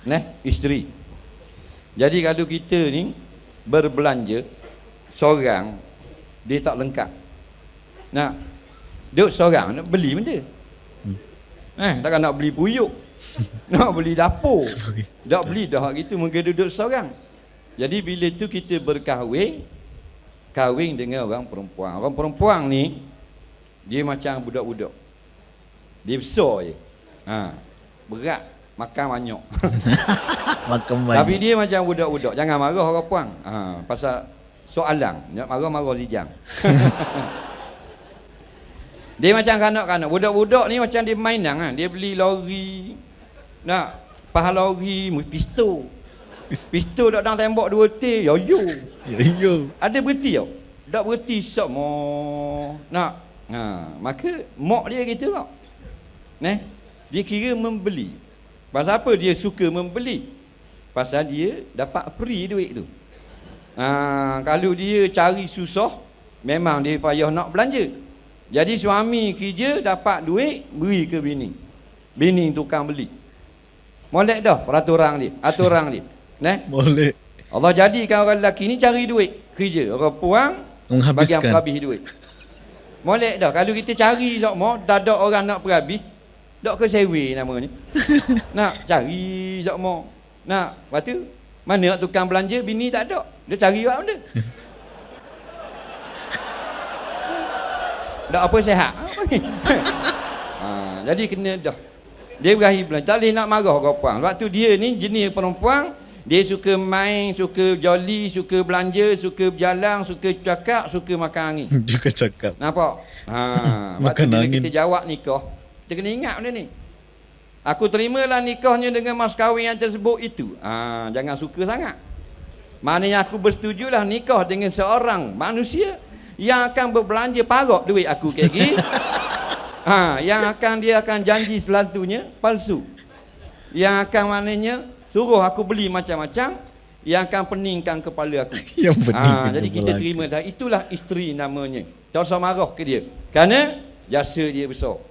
[SPEAKER 3] Neh, isteri. Jadi kalau kita ni berbelanja seorang dia tak lengkap. Nah, duduk seorang nak beli benda. Eh, takkan nak beli puyuk. nak beli dapur. Tak beli dah gitu mungkin duduk seorang. Jadi bila tu kita berkahwin kahwin dengan orang perempuan. Orang perempuan ni dia macam budak-budak. Dia besar je. Ha. Berat, makan banyak.
[SPEAKER 2] Makan
[SPEAKER 3] Tapi
[SPEAKER 2] banyak.
[SPEAKER 3] dia macam budak-budak. Jangan marah orang puang. Ha, pasal soalan. Nak marah-marah zijang. dia macam kanak-kanak. Budak-budak ni macam dia mainan kan. Dia beli lori. Nak paha lori, pistol. Pistol dok dalam tembok dua T. Yo yo.
[SPEAKER 2] Ya yo.
[SPEAKER 3] Ada berhenti tau. Tak berhenti semua. Nak Ha, maka mak dia gitu kok. Neh, dia kira membeli. Pasal apa dia suka membeli? Pasal dia dapat free duit tu. Ha, kalau dia cari susah, memang dia payah nak belanja. Jadi suami kerja dapat duit, beri ke bini. Bini tukang beli. Molek dah peraturan dia, aturan dia. Neh,
[SPEAKER 2] Boleh.
[SPEAKER 3] Allah jadikan orang lelaki ni cari duit kerja. Orang puang bagi
[SPEAKER 2] Menghabiskan.
[SPEAKER 3] perhabis duit. Molek dah. Kalau kita cari sokmo, dah ada orang nak perhabis. Dok ke sewe nama ni. nak cari sokmo. Nak. Lepas tu, mana nak tukang belanja, bini tak ada. Dia cari buat benda. Dak apa sehat. Ha, jadi kena dah. Dia berakhir belanja. Tak boleh nak marah kau puang. Sebab tu dia ni jenis perempuan dia suka main, suka jolly, suka belanja, suka berjalan, suka cakap, suka makan angin.
[SPEAKER 2] Juga cakap.
[SPEAKER 3] Nampak? Ha,
[SPEAKER 2] Makan angin.
[SPEAKER 3] kita jawab nikah, kita kena ingat benda ni. Aku terimalah nikahnya dengan mas kahwin yang tersebut itu. Ha, jangan suka sangat. Maknanya aku bersetujulah nikah dengan seorang manusia yang akan berbelanja parok duit aku kayak gini. ha, yang akan dia akan janji selalunya palsu. Yang akan maknanya suruh aku beli macam-macam yang akan peningkan kepala aku.
[SPEAKER 2] Yang penting.
[SPEAKER 3] Ah, jadi kita terima saja. Itulah isteri namanya. Tak usah marah ke dia. Kerana jasa dia besar.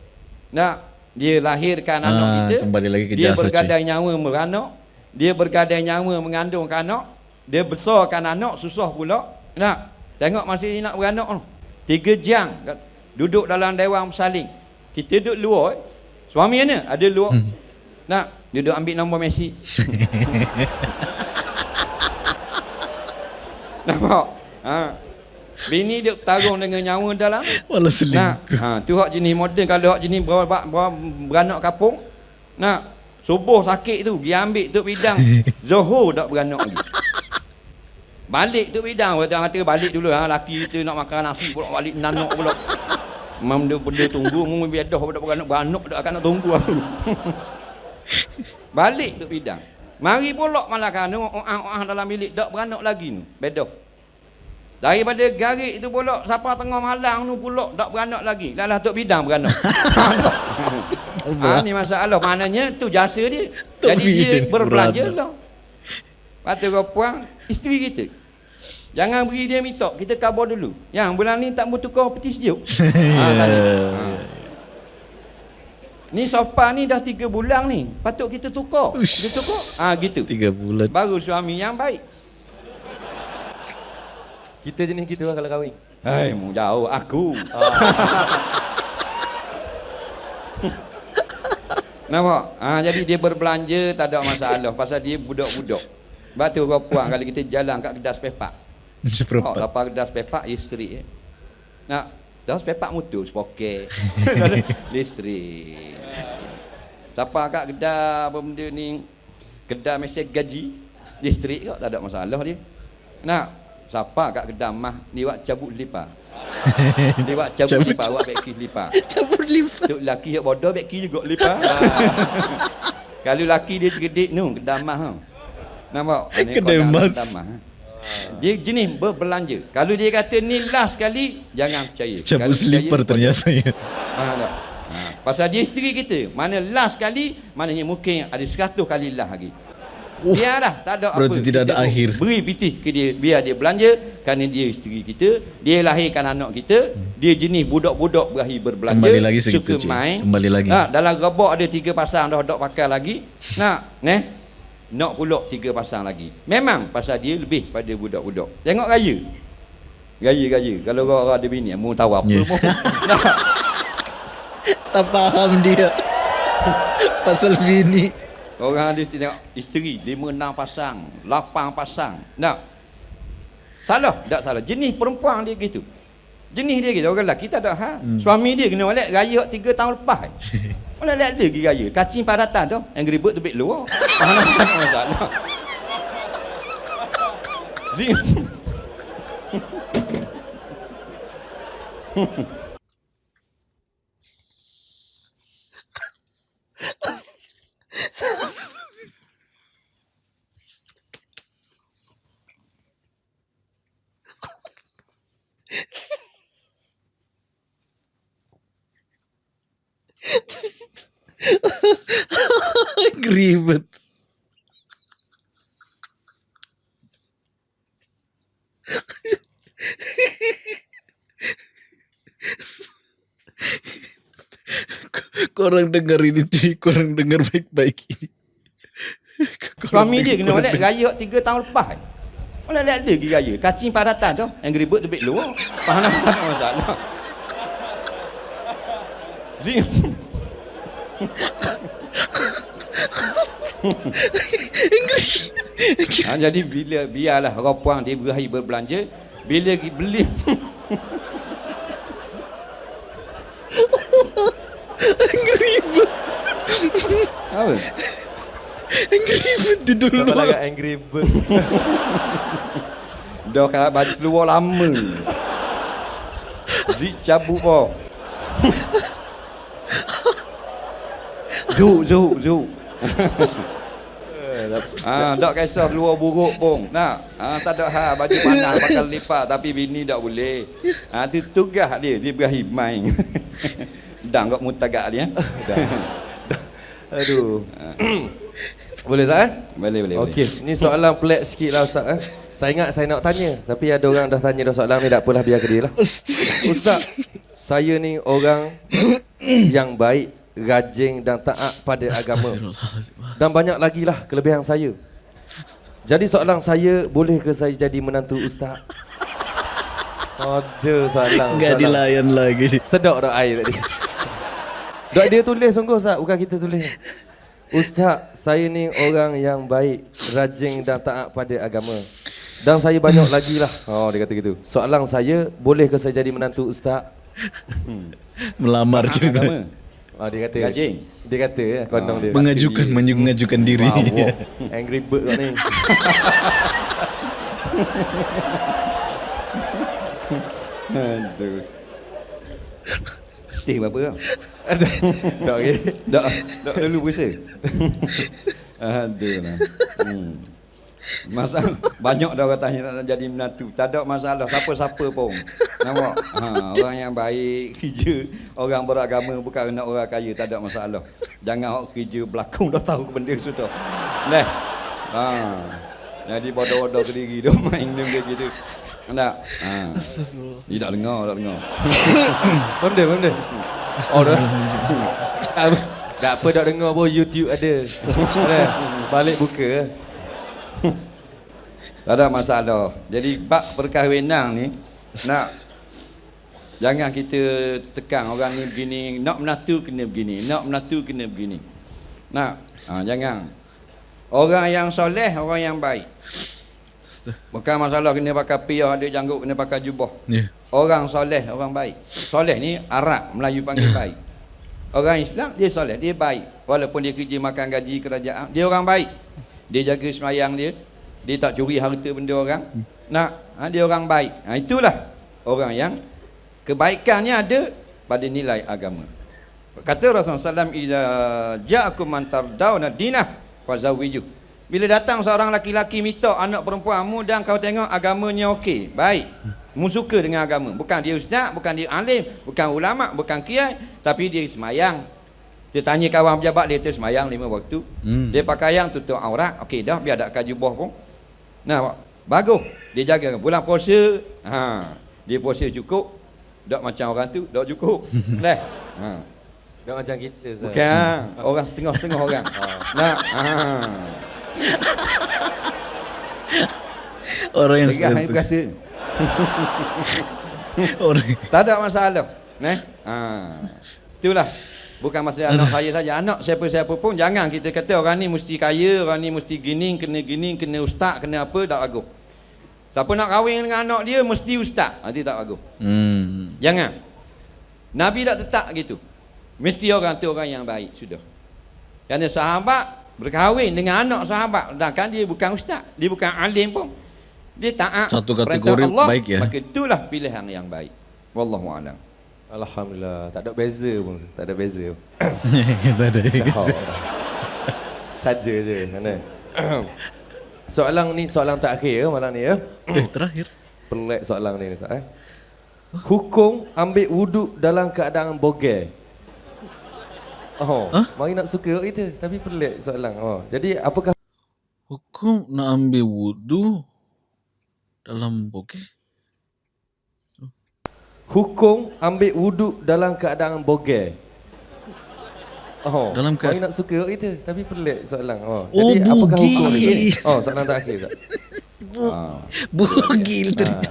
[SPEAKER 3] Nak dia lahirkan
[SPEAKER 2] Ah,
[SPEAKER 3] anak kita.
[SPEAKER 2] kembali lagi ke
[SPEAKER 3] dia
[SPEAKER 2] jasa,
[SPEAKER 3] bergadai nyawa beranak. Dia bergadai nyawa mengandungkan anak. Dia besarkan anak susah pula. Nak tengok masa dia nak beranak tu. Tiga jam duduk dalam dewan bersaling. Kita duduk luar. Eh. Suami mana? Ada luar.
[SPEAKER 2] Hmm.
[SPEAKER 3] Nak duduk ambil nombor Messi. Nampak? Ha. Bini dia tarung dengan nyawa dalam.
[SPEAKER 2] Walau
[SPEAKER 3] Nak.
[SPEAKER 2] selingkuh.
[SPEAKER 3] Ha, tu hak jenis moden kalau hak jenis ber, ber, ber, beranak kapung. Nak. Subuh sakit tu, dia ambil tu bidang. Zuhur tak beranak lagi. Balik tu bidang, orang kata balik dulu ha, laki kita nak makan nasi pula balik nanok pula. Mam dia benda tunggu, mu biar dah pada beranak beranak dah akan nak tunggu aku. balik tu bidang. Mari pula malah kan orang-orang dalam bilik tak beranak lagi ni. Bedah. Daripada garik itu pula siapa tengah malang tu pula tak beranak lagi. Lalah tok bidang beranak. ha, ni masalah maknanya tu jasa dia.
[SPEAKER 2] Tok
[SPEAKER 3] Jadi dia berbelanja lah. Patut kau puang isteri kita. Jangan beri dia mitok. Kita kabar dulu. Yang bulan ni tak mau tukar peti sejuk. ha, tak ada. ha. Ni sofa ni dah tiga bulan ni. Patut kita tukar.
[SPEAKER 2] Ush.
[SPEAKER 3] Kita tukar. Ah ha, gitu.
[SPEAKER 2] Tiga bulan.
[SPEAKER 3] Baru suami yang baik.
[SPEAKER 1] Kita jenis gitu lah kalau kahwin.
[SPEAKER 3] Hai, mu jauh aku. Nampak? Ha, jadi dia berbelanja tak ada masalah pasal dia budak-budak. Sebab tu orang puang kalau kita jalan kat kedai spepak. Oh,
[SPEAKER 2] Seperempat.
[SPEAKER 3] lepas kedai spepak listrik eh. Nak dah spepak motor sepoket. listrik. Siapa kat kedai apa benda ni kedai mesej gaji listrik kok tak ada masalah dia. Nak siapa kat kedai mah ni buat cabut selipar. dia buat cabut
[SPEAKER 2] Cabut.
[SPEAKER 3] selipar buat beki selipar.
[SPEAKER 2] Cabut lipat.
[SPEAKER 3] Tok laki yang bodoh beki juga lipar. Kalau laki dia cerdik nu kedai mah. Ha. Nampak?
[SPEAKER 2] Kedai
[SPEAKER 3] mah, ha. Dia jenis berbelanja. Kalau dia kata ni last kali, jangan percaya.
[SPEAKER 2] Cabut
[SPEAKER 3] Kalau percaya,
[SPEAKER 2] ternyata ya.
[SPEAKER 3] Ha, tak? ha. Pasal dia isteri kita. Mana last kali, maknanya mungkin ada seratus kali lah lagi.
[SPEAKER 2] Oh,
[SPEAKER 3] Biar tak ada
[SPEAKER 2] berarti
[SPEAKER 3] apa.
[SPEAKER 2] tidak ada
[SPEAKER 3] Kita
[SPEAKER 2] akhir.
[SPEAKER 3] Beri pitih ke dia, biar dia belanja kerana dia isteri kita, dia lahirkan anak kita, dia jenis budak-budak berakhir berbelanja,
[SPEAKER 2] Kembali lagi segitu,
[SPEAKER 3] suka
[SPEAKER 2] cik.
[SPEAKER 3] main.
[SPEAKER 2] Kembali lagi.
[SPEAKER 3] Ha, dalam gebok ada tiga pasang dah dok pakai lagi. Nak, neh. Nak pula tiga pasang lagi. Memang pasal dia lebih pada budak-budak. Tengok gaya. Gaya-gaya. Kalau orang ada bini, mau tahu apa
[SPEAKER 2] Yeah. Tak faham dia. Pasal bini.
[SPEAKER 3] Orang ada isteri tengok isteri lima enam pasang, lapan pasang. Nak. Salah, tak salah. Jenis perempuan dia gitu. Jenis dia gitu. Orang lelaki tak ada ha. Hmm. Suami dia kena oleh raya tiga tahun lepas. Mula lihat dia pergi raya. Kacin paratan tu. Angry Bird tu baik luar. Masalah. Thank you.
[SPEAKER 2] Ribet. Korang dengar ini cuy, korang dengar baik-baik ini. Korang
[SPEAKER 3] Suami dia kena balik
[SPEAKER 2] baik-baik.
[SPEAKER 3] raya 3 tahun lepas. Mana ada ada pergi raya. Kacing padatan tu. Angry Bird lebih luar. Faham tak masalah. Zim. Ha, jadi bila biarlah orang puang dia berahi berbelanja bila beli.
[SPEAKER 2] Ribet,
[SPEAKER 3] apa?
[SPEAKER 2] Ribet judul
[SPEAKER 1] Kenapa
[SPEAKER 2] lu.
[SPEAKER 1] lagu Angry Bird?
[SPEAKER 3] dah kalau baju seluar lama. Zik cabut po Zuk, zuk, zuk Ah, tak kisah keluar buruk pun. Nak. Ah, tak ada hal baju panas bakal lipat tapi bini tak boleh. Ah, tu tugas dia, dia berahi main. Dang kok mutagak dia.
[SPEAKER 1] Aduh. boleh tak eh?
[SPEAKER 3] Boleh, boleh, boleh.
[SPEAKER 1] Okey, ni soalan pelik sikit lah Ustaz eh. Saya ingat saya nak tanya Tapi ada orang dah tanya dah soalan ni Tak apalah biar ke dia lah Ustaz Saya ni orang Yang baik Rajin dan taat pada agama Dan banyak lagi lah kelebihan saya Jadi soalan saya Boleh ke saya jadi menantu Ustaz? Ada soalan
[SPEAKER 2] Enggak dilayan lagi.
[SPEAKER 1] Sedap dah air tadi. Dok dia tulis sungguh Ustaz, bukan kita tulis. Ustaz, saya ni orang yang baik, rajin dan taat pada agama. Dan saya banyak lagi lah. Oh, dia kata gitu. Soalan saya, boleh ke saya jadi menantu Ustaz?
[SPEAKER 2] Melamar cerita.
[SPEAKER 3] Agama.
[SPEAKER 1] Oh, dia kata.
[SPEAKER 3] Rajin.
[SPEAKER 1] Dia kata ya, kondong dia.
[SPEAKER 2] Mengajukan mengajukan diri.
[SPEAKER 1] Wow, angry bird kau ni.
[SPEAKER 3] Aduh. Stay berapa kau?
[SPEAKER 1] Ada. Dok okey.
[SPEAKER 3] Dak, dak dulu puasa. Aduh lah. Hmm. Masalah banyak dah orang tanya nak jadi menantu. Tak ada masalah siapa-siapa pun. Nampak? Ha, orang yang baik, kerja, orang beragama bukan nak orang kaya, tak ada masalah. Jangan awak kerja belakang dah tahu benda sudah. Leh. Ha. Jadi bodoh-bodoh ke diri dia main dia macam gitu. Tak? Ha. Dia tak dengar, tak dengar.
[SPEAKER 1] Benda, benda. Oh, dah. Tak apa, tak dah dengar pun YouTube ada. Ada. Balik buka.
[SPEAKER 3] Tak ada masalah. Jadi bab perkahwinan ni nak jangan kita tekan orang ni begini, nak menatu kena begini, nak menatu kena begini. Nak ha, jangan. Orang yang soleh, orang yang baik. Bukan masalah kena pakai piyah, ada janggut kena pakai jubah.
[SPEAKER 2] Ya.
[SPEAKER 3] Orang soleh, orang baik. Soleh ni Arab, Melayu panggil baik. Orang Islam dia soleh, dia baik. Walaupun dia kerja makan gaji kerajaan, dia orang baik. Dia jaga semayang dia. Dia tak curi harta benda orang. Nak, ha, dia orang baik. Ha, itulah orang yang kebaikannya ada pada nilai agama. Kata Rasulullah SAW, "Iza ja'akum man tardawna dinah fazawwiju." Bila datang seorang laki-laki minta anak perempuanmu dan kau tengok agamanya okey, baik. Mu suka dengan agama. Bukan dia ustaz, bukan dia alim, bukan ulama, bukan kiai, tapi dia semayang. Dia tanya kawan pejabat dia tu semayang lima waktu.
[SPEAKER 2] Hmm.
[SPEAKER 3] Dia pakai yang tutup aurat. Okey dah biar tak kajubah pun. Nah, bagus. Dia jaga bulan puasa, ha, dia puasa cukup. Tak macam orang tu, tak cukup. Leh. Ha.
[SPEAKER 1] Tak macam kita Ustaz.
[SPEAKER 3] Bukan orang setengah-setengah orang. Nah, ha.
[SPEAKER 2] Orang yang
[SPEAKER 3] ni
[SPEAKER 2] status.
[SPEAKER 3] berasa.
[SPEAKER 2] Orang
[SPEAKER 3] Tak ada masalah. Neh. Ha. Itulah. Bukan masalah anak saya saja. Anak siapa-siapa pun jangan kita kata orang ni mesti kaya, orang ni mesti gini, kena gini, kena ustaz, kena apa, tak bagus. Siapa nak kahwin dengan anak dia mesti ustaz. Nanti tak bagus.
[SPEAKER 2] Hmm.
[SPEAKER 3] Jangan. Nabi tak tetap gitu. Mesti orang tu orang yang baik sudah. Kerana sahabat berkahwin dengan anak sahabat sedangkan dia bukan ustaz, dia bukan alim pun. Dia taat
[SPEAKER 2] Satu kategori
[SPEAKER 3] Allah,
[SPEAKER 2] baik ya.
[SPEAKER 3] Maka itulah pilihan yang baik. Wallahu a'lam.
[SPEAKER 1] Alhamdulillah, tak ada beza pun. Tak ada beza.
[SPEAKER 2] tak ada.
[SPEAKER 1] Saja je mana. soalan ni soalan terakhir ya malam ni ya.
[SPEAKER 2] Eh, terakhir.
[SPEAKER 1] Pelik soalan ni Ustaz eh. Hukum ambil wuduk dalam keadaan bogel. Oh, mari nak suka kita tapi pelik soalan. Oh, jadi apakah
[SPEAKER 2] Hukum nak ambil wudu dalam bokeh?
[SPEAKER 1] Hukum ambil wuduk dalam keadaan bogel? Oh,
[SPEAKER 2] Dalam kead-
[SPEAKER 1] nak suka kita tapi pelik soalan. Oh,
[SPEAKER 2] Oh,
[SPEAKER 1] jadi apakah
[SPEAKER 2] bugil.
[SPEAKER 1] hukum dia? Oh, soalan terakhir. Ustaz.
[SPEAKER 2] Bugil tadi.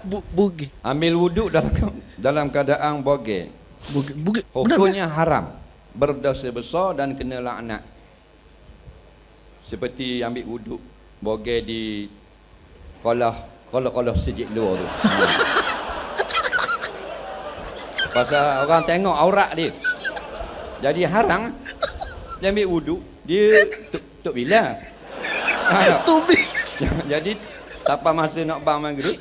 [SPEAKER 2] Bu, bugil.
[SPEAKER 3] Ambil wuduk dalam dalam keadaan bogel.
[SPEAKER 2] Bugil. Bugil. Benar,
[SPEAKER 3] Hukumnya haram. Berdosa besar dan kena laknat. Seperti ambil wuduk bogel di kolah kolah-kolah sejik luar tu. Pasal orang tengok aurat dia. Jadi haram dia ambil wuduk dia tuk, tuk bila. Ha,
[SPEAKER 2] Tubi.
[SPEAKER 3] jadi sampai masa nak bang maghrib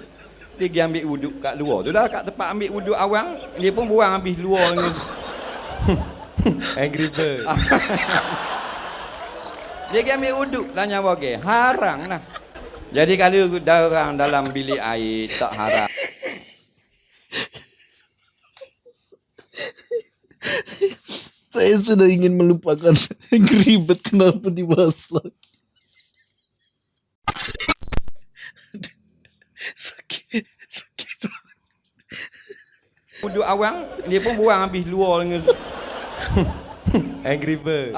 [SPEAKER 3] dia pergi ambil wuduk kat luar tu lah kat tempat ambil wuduk awang dia pun buang habis luar dengan
[SPEAKER 1] Angry Bird.
[SPEAKER 3] dia pergi ambil wuduk lah nyawa ke haram lah jadi kalau orang dalam bilik air tak haram
[SPEAKER 2] Saya sudah ingin melupakan Angry Bird kenapa dibahas lagi. sakit, sakit.
[SPEAKER 3] wuduk awang dia pun buang habis luar dengan
[SPEAKER 1] Angry Bird.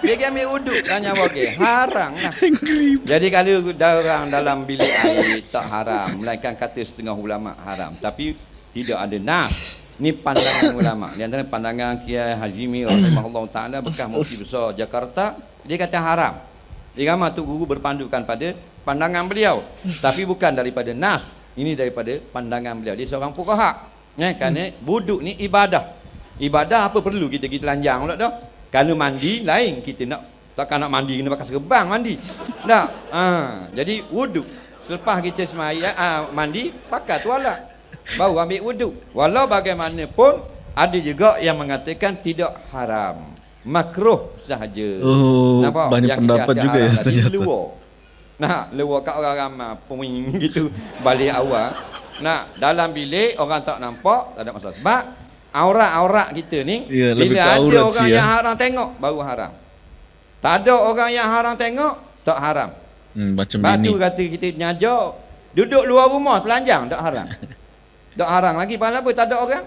[SPEAKER 3] dia pergi ambil wuduk lah nyawa ke haram lah. Jadi kalau orang dalam bilik air tak haram. Melainkan kata setengah ulama haram. Tapi tidak ada nas ni pandangan ulama. Di antara pandangan Kiai Hajimi rahimahullah taala bekas mufti besar Jakarta dia kata haram. Irama tu guru berpandukan pada pandangan beliau. Tapi bukan daripada nas ini daripada pandangan beliau. Dia seorang fuqaha. Ya kerana wuduk ni ibadah. Ibadah apa perlu kita pergi telanjang pula dah? Kalau mandi lain. Kita nak takkan nak mandi kena pakai serban mandi. Tak ha, jadi wuduk. Selepas kita semaya ha, mandi pakai tuala baru ambil wuduk walau bagaimanapun ada juga yang mengatakan tidak haram. Makruh sahaja.
[SPEAKER 2] Oh, banyak
[SPEAKER 3] Yang
[SPEAKER 2] pendapat juga ya ternyata.
[SPEAKER 3] luar. Nah, luar kat orang ramai Peming gitu Balik awal. Nah, dalam bilik Orang tak nampak Tak ada masalah. Sebab Aurat-aurat kita ni
[SPEAKER 2] Ya,
[SPEAKER 3] Bila ada orang
[SPEAKER 2] ya.
[SPEAKER 3] yang haram tengok Baru haram. Tak ada orang yang haram tengok Tak haram.
[SPEAKER 2] Hmm, macam
[SPEAKER 3] Sebab
[SPEAKER 2] bini.
[SPEAKER 3] tu kata kita nyajar Duduk luar rumah telanjang Tak haram Tak haram lagi Pasal apa tak ada orang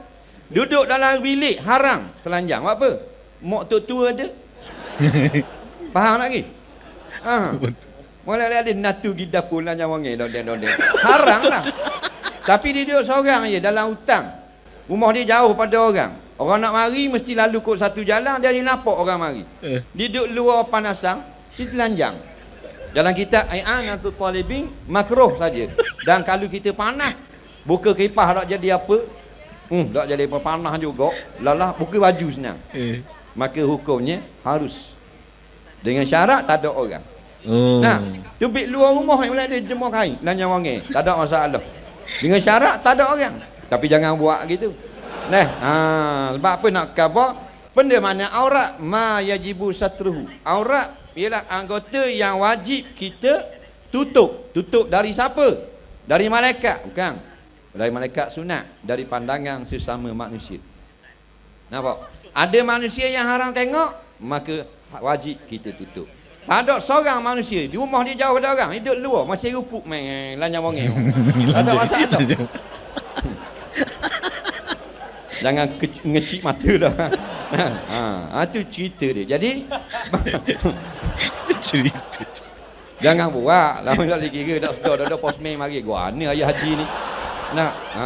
[SPEAKER 3] Duduk dalam bilik Haram telanjang Buat apa Mok tu tua ada Faham lagi ha. Mulai ada natu kita pula nyawangi dodeng-dodeng. Haram lah. Tapi dia duduk seorang je dalam hutang. Rumah dia jauh pada orang. Orang nak mari mesti lalu kot satu jalan dia dia nampak orang mari.
[SPEAKER 2] Eh.
[SPEAKER 3] Dia duduk luar panasang, dia telanjang. Dalam kitab Ai'anatul Talibin makruh saja. Dan kalau kita panas, buka kipas tak jadi apa? Hmm, tak jadi apa panas juga. Lalah buka baju senang.
[SPEAKER 2] Eh.
[SPEAKER 3] Maka hukumnya harus dengan syarat tak ada orang.
[SPEAKER 2] Oh.
[SPEAKER 3] Nah, tubik luar rumah yang boleh ada jemur kain dan wangi. Tak ada masalah. Dengan syarat tak ada orang. Tapi jangan buat gitu. Nah, ha, sebab apa nak cover? Benda mana aurat ma yajibu satruhu. Aurat ialah anggota yang wajib kita tutup. Tutup dari siapa? Dari malaikat, bukan. Dari malaikat sunat, dari pandangan sesama manusia. Nampak? Ada manusia yang haram tengok, maka wajib kita tutup. Tak ada seorang manusia di rumah dia jauh pada orang, hidup luar masih rupuk main lanyang wangi. tak ada masalah. Jangan ke- ngecik mata dah. ha, ha, tu cerita dia. Jadi
[SPEAKER 2] Cerita.
[SPEAKER 3] jangan buat. Lama tak lagi kira dak sedar dah ada postman mari gua ni ayah haji ni. Nak. Ha.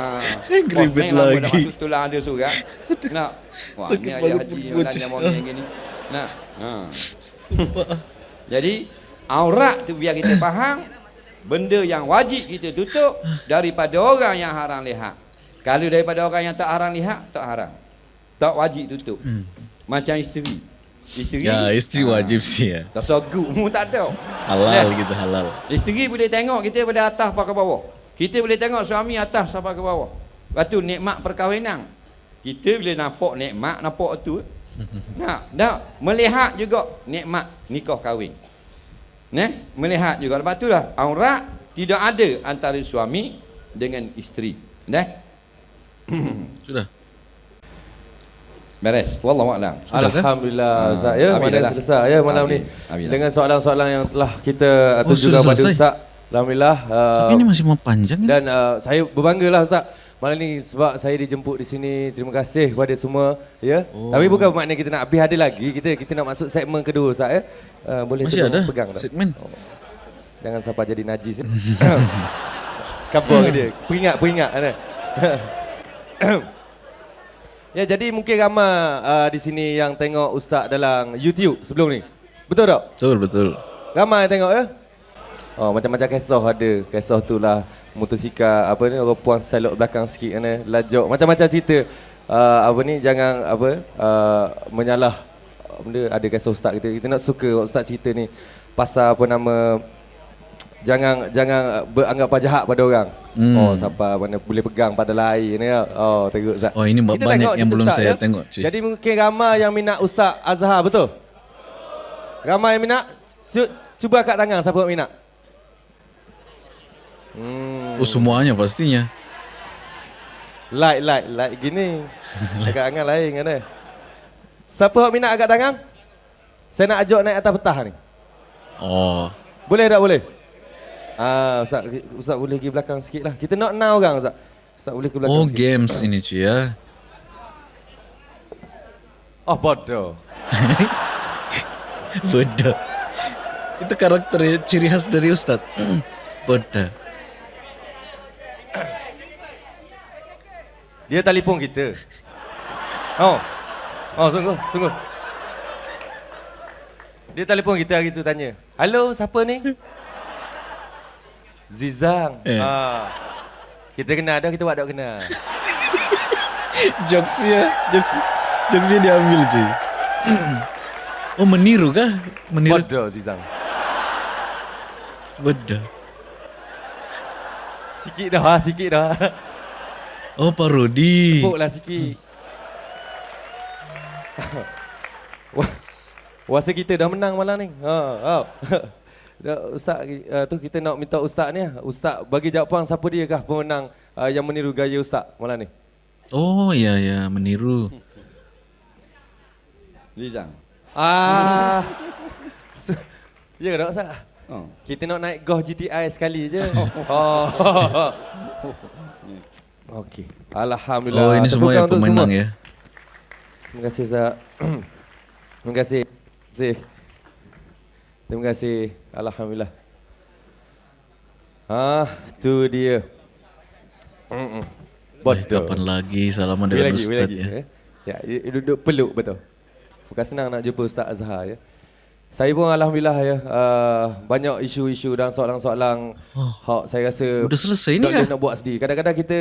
[SPEAKER 2] Angry
[SPEAKER 3] postman
[SPEAKER 2] bird
[SPEAKER 3] lama dah
[SPEAKER 2] lagi.
[SPEAKER 3] masuk tulang ada surat. Nak. Wah,
[SPEAKER 2] Sakit
[SPEAKER 3] ni ayah haji
[SPEAKER 2] perut.
[SPEAKER 3] lanyang wangi yang gini. Nak. Ha. Jadi aurat tu biar kita faham benda yang wajib kita tutup daripada orang yang haram lihat. Kalau daripada orang yang tak haram lihat, tak haram. Tak wajib tutup. Macam isteri. Isteri.
[SPEAKER 2] Ya, isteri
[SPEAKER 3] ah,
[SPEAKER 2] wajib sih ya.
[SPEAKER 3] Tak sogut mu tak ada.
[SPEAKER 2] Halal
[SPEAKER 3] Nah,
[SPEAKER 2] gitu, halal.
[SPEAKER 3] Isteri boleh tengok kita pada atas ke bawah. Kita boleh tengok suami atas sampai ke bawah. Lepas tu nikmat perkahwinan. Kita boleh nampak nikmat, nampak tu. Nak, nak melihat juga nikmat nikah kahwin. Nah, melihat juga lepas tu lah aurat tidak ada antara suami dengan isteri. Nah.
[SPEAKER 2] Sudah.
[SPEAKER 3] Beres. Wallahu a'lam.
[SPEAKER 1] Alhamdulillah
[SPEAKER 3] Ah,
[SPEAKER 1] Ustaz ya. Mana
[SPEAKER 3] Alhamdulillah.
[SPEAKER 1] selesai ya malam ni.
[SPEAKER 3] Amin.
[SPEAKER 1] Dengan soalan-soalan yang telah kita
[SPEAKER 2] Oh, sudah
[SPEAKER 1] pada? Ustaz. Alhamdulillah. uh,
[SPEAKER 2] Tapi ini masih mau panjang.
[SPEAKER 1] Dan uh, saya berbangga lah Ustaz Malam ni sebab saya dijemput di sini Terima kasih kepada semua ya. Oh. Tapi bukan makna kita nak habis ada lagi Kita kita nak masuk segmen kedua Ustaz ya. Uh, boleh
[SPEAKER 2] Masih ada
[SPEAKER 1] pegang tak?
[SPEAKER 2] segmen.
[SPEAKER 1] Jangan sampai jadi najis ya. Kapur dia Peringat peringat kan? Ya jadi mungkin ramai uh, di sini yang tengok Ustaz dalam YouTube sebelum ni Betul tak?
[SPEAKER 2] Betul betul.
[SPEAKER 1] Ramai yang tengok ya? Oh, macam-macam kisah ada. Kisah tu lah motosikal apa ni orang puan selok belakang sikit kan lajok. Macam-macam cerita. Uh, apa ni jangan apa uh, menyalah benda ada kisah ustaz kita. Kita nak suka ustaz cerita ni pasal apa nama jangan jangan beranggap jahat pada orang.
[SPEAKER 2] Hmm.
[SPEAKER 1] Oh, siapa mana boleh pegang pada lain ya. Oh, teruk ustaz.
[SPEAKER 2] Oh, ini
[SPEAKER 1] Kita
[SPEAKER 2] banyak
[SPEAKER 1] tengok
[SPEAKER 2] yang belum
[SPEAKER 1] ustaz,
[SPEAKER 2] saya
[SPEAKER 1] ya.
[SPEAKER 2] tengok, cuy.
[SPEAKER 1] Jadi mungkin ramai yang minat ustaz Azhar betul? Ramai yang minat? Cu- Cuba angkat tangan siapa yang minat. Hmm.
[SPEAKER 2] Oh semuanya pastinya.
[SPEAKER 1] Like, like, like gini. Agak tangan lain kan eh. Siapa yang minat angkat tangan? Saya nak ajak naik atas petah ni.
[SPEAKER 2] Oh.
[SPEAKER 1] Boleh tak boleh? Ah, Ustaz, Ustaz boleh pergi belakang sikit lah. Kita nak enam orang Ustaz. Ustaz boleh ke belakang
[SPEAKER 2] Oh
[SPEAKER 1] sikit.
[SPEAKER 2] games ini cuy ya.
[SPEAKER 1] Oh, bodoh.
[SPEAKER 2] Bodoh. Itu karakter ciri khas dari Ustadz. Bodoh.
[SPEAKER 1] Dia telefon kita. Oh. Oh, sungguh, sungguh. Dia telefon kita hari tu tanya. Halo, siapa ni? Zizang.
[SPEAKER 2] Eh.
[SPEAKER 1] Ah. Kita kenal dah, kita buat tak kenal.
[SPEAKER 2] Jokesnya, jokes, jokesnya diambil cuy. Oh meniru kah? Meniru.
[SPEAKER 1] Bodoh Zizang.
[SPEAKER 2] Bodoh.
[SPEAKER 1] Sikit dah, sikit dah.
[SPEAKER 2] Oh parodi.
[SPEAKER 1] Tepuklah sikit. Wah, Wasa kita dah menang malam ni. Ha, ha. Dah, Ustaz uh, tu kita nak minta ustaz ni. Ustaz bagi jawapan siapa dia kah pemenang uh, yang meniru gaya ustaz malam ni?
[SPEAKER 2] Oh ya ya meniru.
[SPEAKER 3] Lizang.
[SPEAKER 1] Ah. So, ya ke tak ustaz?
[SPEAKER 3] Oh.
[SPEAKER 1] Kita nak naik Goh GTI sekali je. Oh. Okey. Alhamdulillah.
[SPEAKER 2] Oh ini semua yang pemenang
[SPEAKER 1] semua.
[SPEAKER 2] ya.
[SPEAKER 1] Terima kasih Zak. Terima kasih. Terima kasih. Terima kasih. Alhamdulillah. Ah, tu dia. Bodoh.
[SPEAKER 2] kapan lagi salaman dengan
[SPEAKER 1] lagi, wait
[SPEAKER 2] Ustadz
[SPEAKER 1] lagi.
[SPEAKER 2] ya.
[SPEAKER 1] eh. Ya, dia duduk peluk betul. Bukan senang nak jumpa Ustaz Azhar ya. Saya pun alhamdulillah ya uh, banyak isu-isu dan soalan-soalan oh, hak saya rasa
[SPEAKER 2] Udah selesai ni kah?
[SPEAKER 1] nak buat sedih. Kadang-kadang kita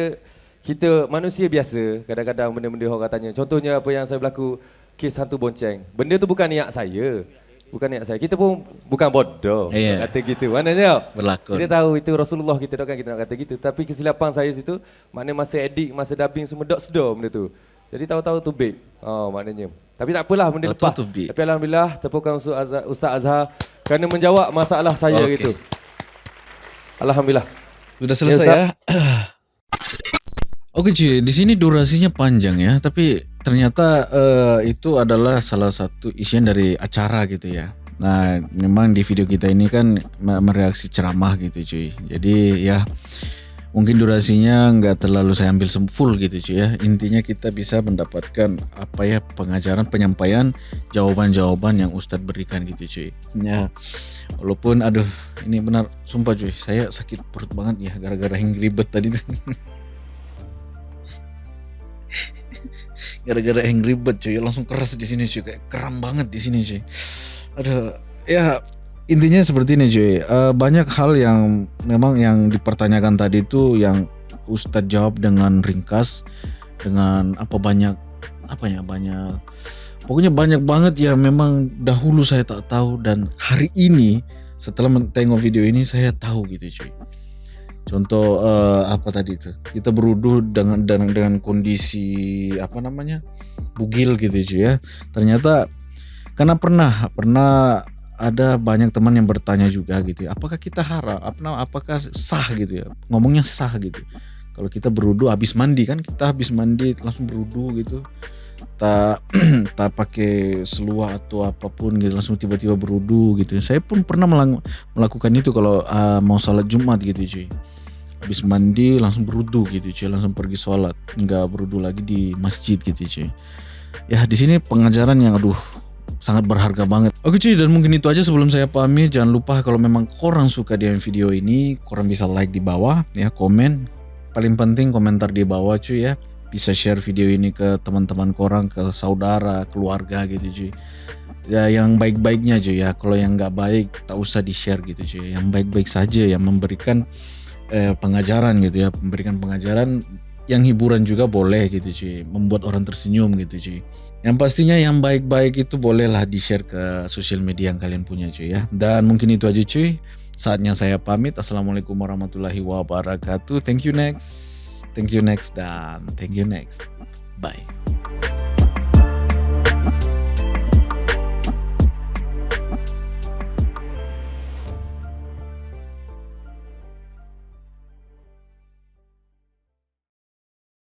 [SPEAKER 1] kita manusia biasa, kadang-kadang benda-benda orang katanya. Contohnya apa yang saya berlaku kes hantu bonceng. Benda tu bukan niat saya. Bukan niat saya. Kita pun bukan bodoh.
[SPEAKER 2] Ya.
[SPEAKER 1] Kata gitu. Maknanya
[SPEAKER 2] Berlakon.
[SPEAKER 1] Kita tahu itu Rasulullah kita takkan kita nak kata gitu. Tapi kesilapan saya situ maknanya masa edit, masa dubbing semua dok sedar benda tu. Jadi tahu-tahu tu baik. Oh maknanya. Tapi tak apalah benda lepas.
[SPEAKER 2] tu.
[SPEAKER 1] Tapi alhamdulillah tepukan Azhar, Ustaz Azhar kerana menjawab masalah saya
[SPEAKER 2] Okey.
[SPEAKER 1] gitu. Alhamdulillah.
[SPEAKER 2] Sudah selesai
[SPEAKER 1] Ya,
[SPEAKER 2] ya. Oke cuy, di sini durasinya panjang ya, tapi ternyata eh, itu adalah salah satu isian dari acara gitu ya. Nah, memang di video kita ini kan me- mereaksi ceramah gitu cuy. Jadi ya mungkin durasinya nggak terlalu saya ambil full gitu cuy ya. Intinya kita bisa mendapatkan apa ya pengajaran penyampaian jawaban-jawaban yang Ustadz berikan gitu cuy. Ya walaupun aduh ini benar sumpah cuy saya sakit perut banget ya gara-gara yang ribet tadi gara-gara Angry Bird cuy. Langsung keras di sini cuy. Kayak kram banget di sini cuy. Aduh. Ya intinya seperti ini cuy. Eh, banyak hal yang memang yang dipertanyakan tadi itu yang Ustadz jawab dengan ringkas dengan apa banyak apa ya banyak pokoknya banyak banget ya memang dahulu saya tak tahu dan hari ini setelah tengok video ini saya tahu gitu cuy Contoh eh, apa tadi itu? Kita beruduh dengan dengan dengan kondisi apa namanya? bugil gitu cuy ya. Ternyata karena pernah pernah ada banyak teman yang bertanya juga gitu ya. Apakah kita nama- apakah sah gitu ya? Ngomongnya sah gitu. Kalau kita beruduh habis mandi kan kita habis mandi langsung beruduh gitu. tak tak pakai seluar atau apa pun gitu langsung tiba-tiba berudu gitu. Saya pun pernah melakukan itu kalau uh, mau salat Jumat gitu cuy. Habis mandi langsung berudu gitu cuy, langsung pergi sholat, nggak berudu lagi di masjid gitu cuy. Ya di sini pengajaran yang aduh sangat berharga banget. Oke cuy dan mungkin itu aja sebelum saya pamit. Jangan lupa kalau memang korang suka dengan video ini, korang bisa like di bawah ya, komen. Paling penting komentar di bawah cuy ya bisa share video ini ke teman-teman korang, ke saudara, keluarga gitu cuy. Ya yang baik-baiknya cuy ya. Kalau yang nggak baik tak usah di share gitu cuy. Yang baik-baik saja yang memberikan eh, pengajaran gitu ya, memberikan pengajaran yang hiburan juga boleh gitu cuy. Membuat orang tersenyum gitu cuy. Yang pastinya yang baik-baik itu bolehlah di share ke sosial media yang kalian punya cuy ya. Dan mungkin itu aja cuy. Saatnya saya pamit. Assalamualaikum warahmatullahi wabarakatuh. Thank you next. Thank you next dan thank you next. Bye.